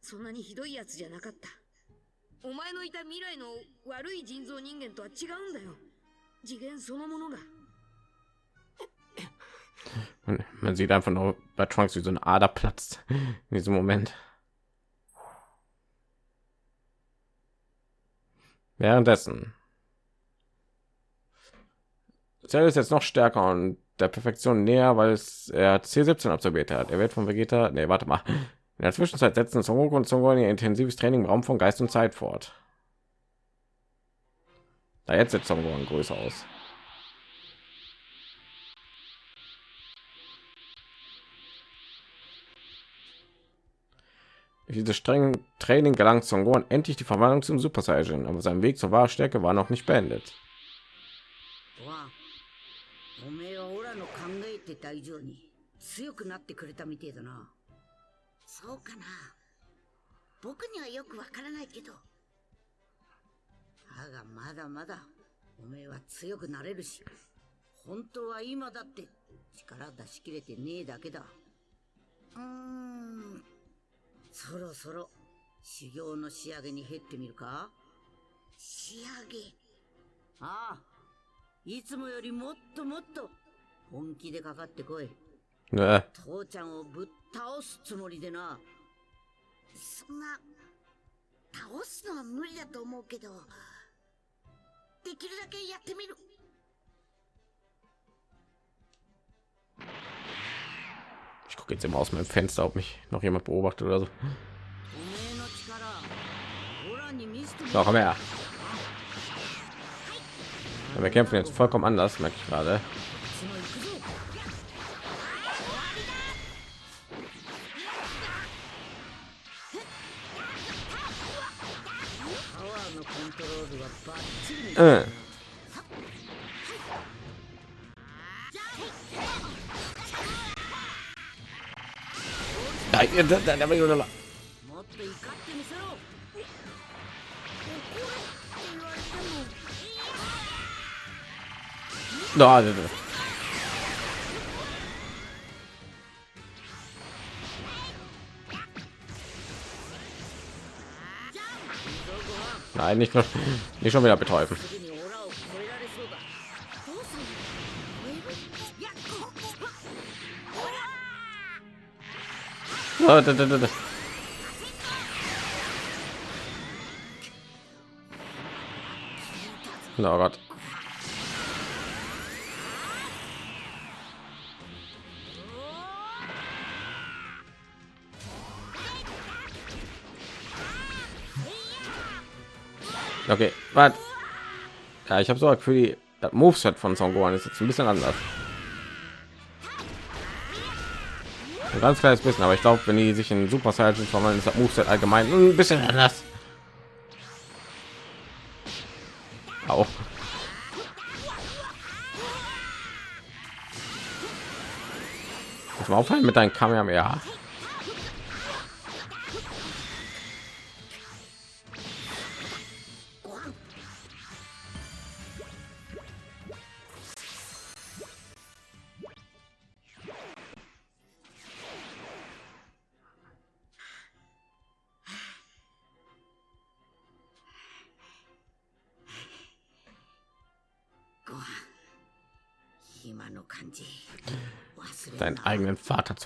そんなにひどいやつじゃなかった。お前のいた未来の悪い人造人間とは違うんだよ。次元そのものが Man, sieht einfach nur bei Trunks, wie so eine Ader platzt in diesem Moment. Währenddessen. Cell ist jetzt noch stärker und der Perfektion näher, weil es er hat C17 absolviert hat. Er wird von Vegeta, nee, warte mal. In der Zwischenzeit setzen Son Goku und Son Gohan ihr intensives Training im Raum von Geist und Zeit fort. Da jetzt sieht Son Gohan größer aus. Durch dieses strengen Training gelangt Son Gohan endlich die Verwandlung zum Super Saiyan, aber sein Weg zur wahre Stärke war noch nicht beendet. そろそろ修行の仕上げに減ってみるか？仕上げ？ああいつもよりもっともっと本気でかかってこい。Ne, 父ちゃんをぶっ倒すつもりでな。そんな、倒すのは無理だと思うけど、できるだけやってみる。Ich gucke jetzt immer aus meinem Fenster, ob mich noch jemand beobachtet oder so. Noch mehr. Ja, wir kämpfen jetzt vollkommen anders, merke ich gerade. Äh. Da, da, da. Nein, nicht, nicht schon wieder betäuben. こ、Ah, da, da, da. Oh Gott. Okay, was? Ja, ich habe so für die das Moveset von Son Gohan ist jetzt ein bisschen anders. Ein ganz kleines bisschen, aber ich glaube, wenn die sich in Super Saiyan verwandeln, ist das Moveset allgemein ein bisschen anders. Auch. Muss mal aufhören mit deinem Kamehameha.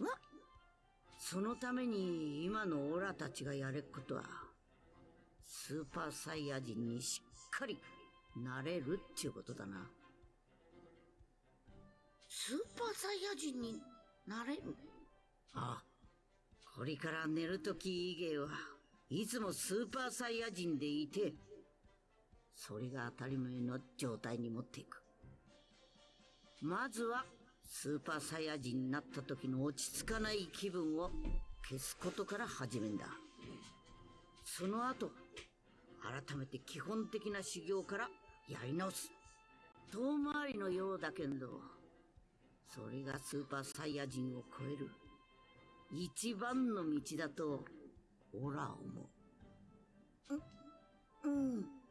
わそのために今のオラたちがやれっことは、スーパーサイヤ人にしっかりなれるっていうことだな。スーパーサイヤ人になれる？ああ。これから寝るとき以外はいつもスーパーサイヤ人でいて、それが当たり前の状態に持っていく。まずはスーパーサイヤ人になった時の落ち着かない気分を消すことから始めんだ。その後、改めて基本的な修行からやり直す。遠回りのようだけど、それがスーパーサイヤ人を超える一番の道だと、オラ思う。う、うん。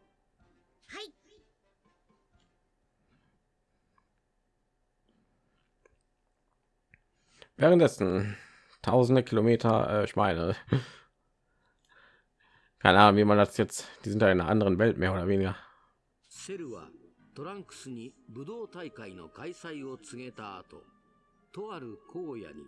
Währenddessen tausende Kilometer, äh, ich meine, [laughs] keine Ahnung, wie man das jetzt, die sind da in einer anderen Welt mehr oder weniger. トランクスに武道大会の開催を告げた後、とある荒野に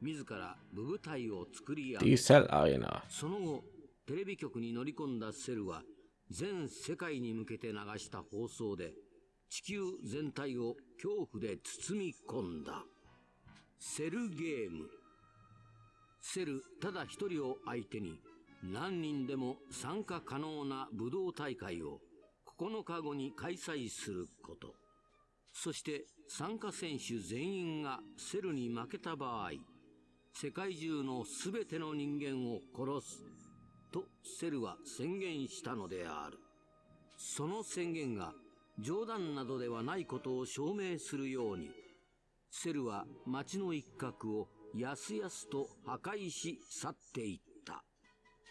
自ら武部隊を作り上げ、その後、テレビ局に乗り込んだセルは全世界に向けて流した放送で地球全体を恐怖で包み込んだ。 セルゲーム。セルただ一人を相手に何人でも参加可能な武道大会を9日後に開催すること。そして参加選手全員がセルに負けた場合、世界中の全ての人間を殺す。とセルは宣言したのである。その宣言が冗談などではないことを証明するように、セルは町の一角をやすやすと破壊し去っていった。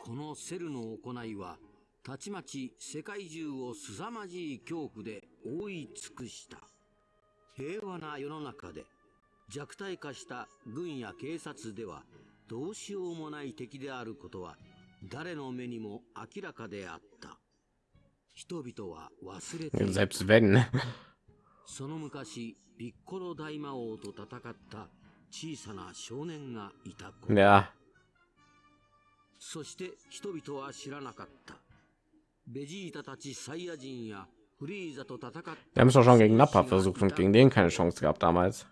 このセルの行いは、たちまち世界中を凄まじい恐怖で覆い尽くした。平和な世の中で弱体化した軍や警察ではどうしようもない敵であることは誰の目にも明らかであった。人々は忘れていた。その昔、ピッコロ大魔王と戦った小さな少年がいた子。ねそして人々は知らなかった。ベジータたちサイヤ人やフリーザと戦った。やめそうしょん、ゲンナパー、フェスクシン、ゲンデン、カンションスカッ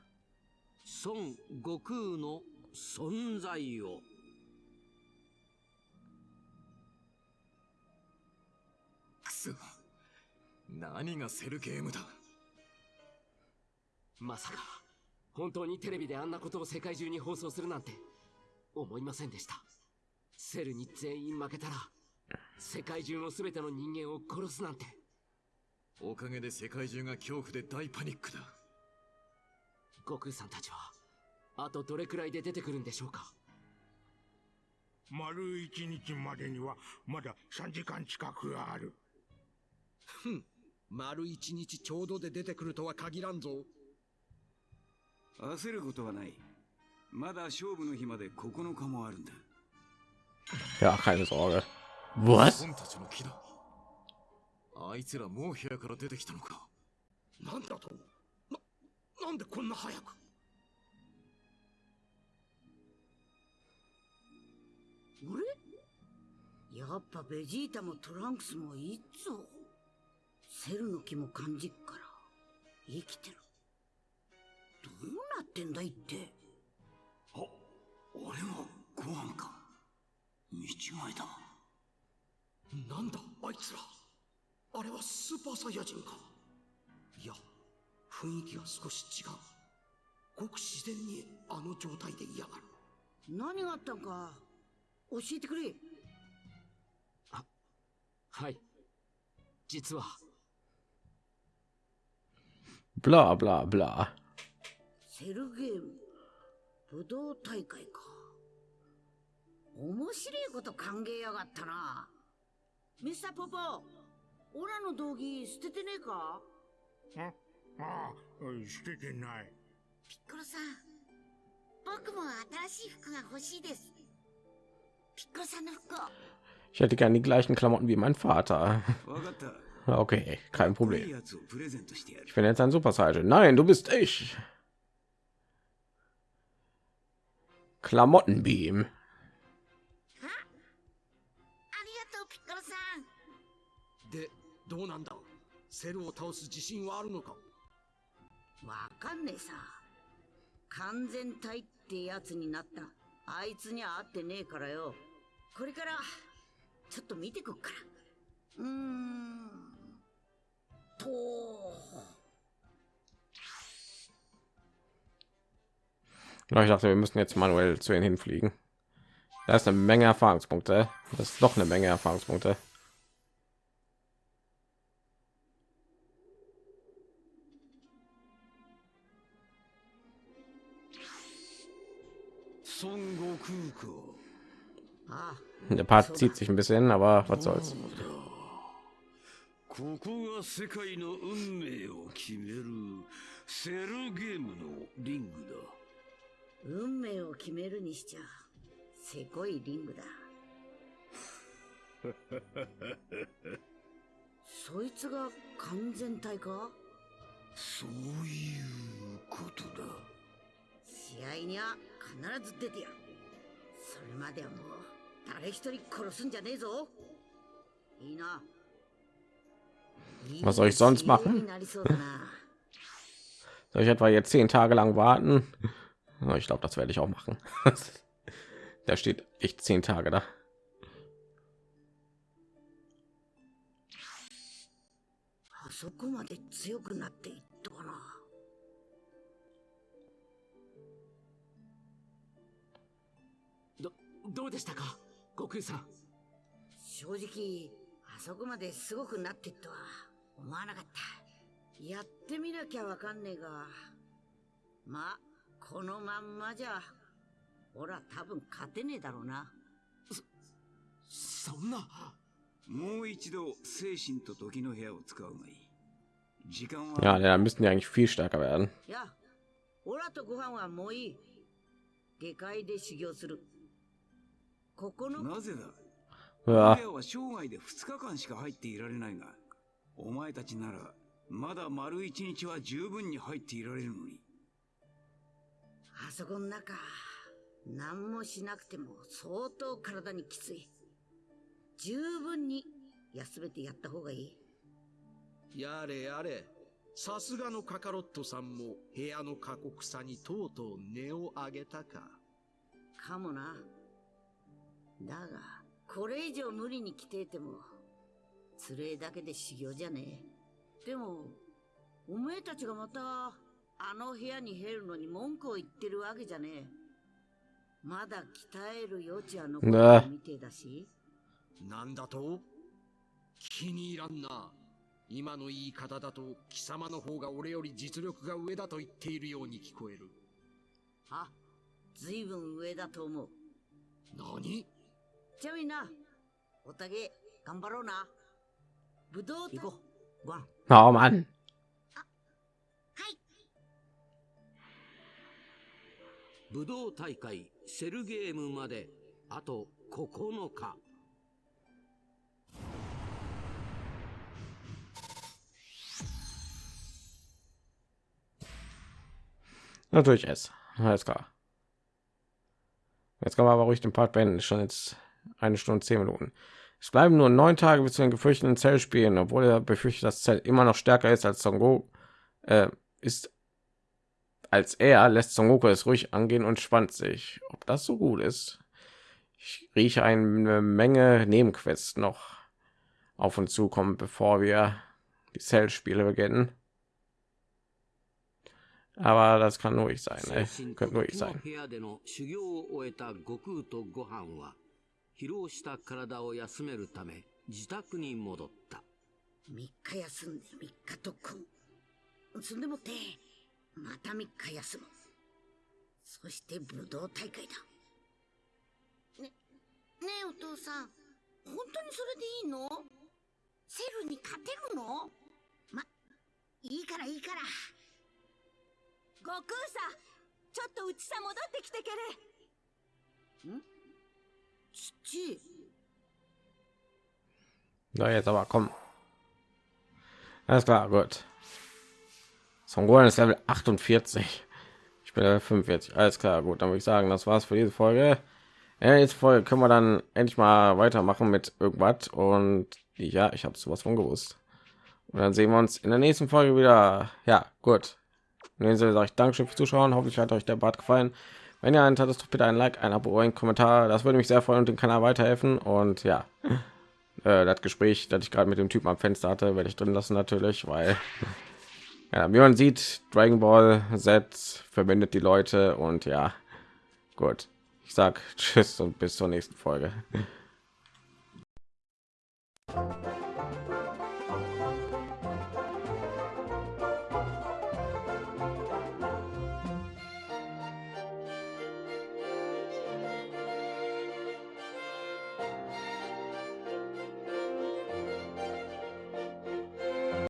孫悟空の存在を。くそ何がセルゲームだまさか、本当にテレビであんなことを世界中に放送するなんて、思いませんでした。セルに全員負けたら、世界中の全ての人間を殺すなんて。おかげで世界中が恐怖で大パニックだ。悟空さんたちは、あとどれくらいで出てくるんでしょうか？丸一日までにはまだ3時間近くある。ふん、丸一日ちょうどで出てくるとは限らんぞ。焦ることはない。まだ勝負の日まで9日もあるんだ。Ja, keine Sorge. Was? あいつらもう部屋から出てきたのかなんだと？な、なんでこんな早く？俺やっぱベジータもトランクスもいいっぞ。セルの気も感じっから、生きてる。どうなってんだいって？俺はご飯か。見違いだなんだあいつら。あれはスーパーサイヤ人か。いや雰囲気が少し違う。ごく自然にあの状態で嫌がる。何があったんか、教えてくれ。はい。実は。Bla bla bla. セルゲーム、武道大会か。面白いこと考えやがったな。ミスターポポ、オラの道着捨ててねえかあああ捨ててないピッコロさん僕も新しい服が欲しいですピッコロさんの服を Ich hätte gern die gleichen Klamotten wie mein Vater. [laughs] わかった。 Okay, kein いい Problem. やつをプレゼントしてやる。 Ich bin jetzt ein Super Saiyan. Nein, du bist ich. Klamottenbeam. ありがとうピッコロさんでどうなんだセルを倒す自信はあるのかわかんねえさ。完全体ってやつになった。あいつには会ってねえからよ。これから、ちょっと見てこっから。うーん。と。Ja, Ich dachte, wir müssen jetzt manuell zu ihnen hinfliegen. Da ist eine Menge Erfahrungspunkte. Das ist doch eine Menge Erfahrungspunkte. 孫悟空か。 あ Der Part zieht sich ein bisschen, aber was soll's. ここが世界の運命を決めるセルゲームのリング 運命を決めるにしちゃ、せこいリングだ。だ。[laughs] そいつが完全体か？そういうことだ。試合には必ず出てやる。それまではもう、誰一人殺すんじゃねえぞ。いいな。Was soll ich sonst machen? Soll ich etwa jetzt zehn Tage lang warten? Ja, Ich glaube, das werde ich auch machen. [laughs] Da steht echt zehn Tage da. あそこまで強くなっていったかな。どどうでしたか悟空さん正直、あそこまですごくなっていったとは思わなかった。やってみなきゃわかんねえが。まあ、 このまんまじゃ、俺は多分勝てねえだろうな。そんなもう一度精神と時の部屋を使うがいい。時間は Ja, da müssten die eigentlich viel stärker werden. いや、オラとご飯はもういい。下界で修行する。ここの。なぜだ？Ja. 部屋は生涯で2日間しか入っていられないが、お前たちならまだ丸一日は十分に入っていられるのに。あそこの中、何もしなくても相当体にきつい。十分に休めてやった方がいい。やれやれさすがのカカロットさんも部屋の過酷さにとうとう値を上げたかかもな。だが、これ以上無理に来ていても、つれえだけで修行じゃねえ。でも、お前たちがまた、あの部屋に入るのに文句を言ってるわけじゃねえ。まだ鍛える余地は残ってるみてえだし。なんだと？気に入らんな今の言い方だと貴様の方が俺より実力が上だと言っているように聞こえるあ、ずいぶん上だと思う。何？じゃあみんな、おたげ、頑張ろうな。ぶどう行こう。ご飯。Oh Mann. 武道大会セルゲームまであと9日 Natürlich es. Alles klar. Jetzt kann man aber ruhig den Part beenden. Schon jetzt eine Stunde zehn Minuten. Es bleiben nur neun Tage bis zu den gefürchteten Zell spielen, obwohl er befürchtet, dass Zell immer noch stärker ist als Son Goku. Äh, ist als er lässt Son Goku es ruhig angehen und spannt sich. Ob das so gut ist? Ich rieche eine Menge Nebenquests noch auf uns zukommen, bevor wir die Cell-Spiele beginnen. Aber das kann nur ich sein, ey. Könnte nur ich sein. 疲労した体を休めるため自宅に戻った3日休んで3日特訓そんでもって また3日休むそして武道大会だ。ねねえお父さん。本当にそれでいいの？セルに勝てるの？まいいからいいから。悟空さんちょっとうちさ戻ってきてけれ。ん？Na, jetzt aber komm. Alles klar, gut. Son Gohan ist Level 48. Ich bin Level 45. Alles klar, gut. Dann würde ich sagen, das war's für diese Folge. Der nächsten Folge können wir dann endlich mal weitermachen mit irgendwas. Und ja, ich habe sowas von gewusst. Und dann sehen wir uns in der nächsten Folge wieder. Ja, gut. In dem Sinne sage ich Dankeschön fürs Zuschauen. Hoffentlich hat euch der Bart gefallen. Wenn ihr einen hattet, doch bitte ein Like, ein Abo, ein Kommentar. Das würde mich sehr freuen und den Kanal weiterhelfen. Und ja, äh, das Gespräch, das ich gerade mit dem Typen am Fenster hatte, werde ich drin lassen natürlich, weil ja, wie man sieht, Dragon Ball Z verbindet die Leute und ja, gut. Ich sag [laughs] Tschüss und bis zur nächsten Folge.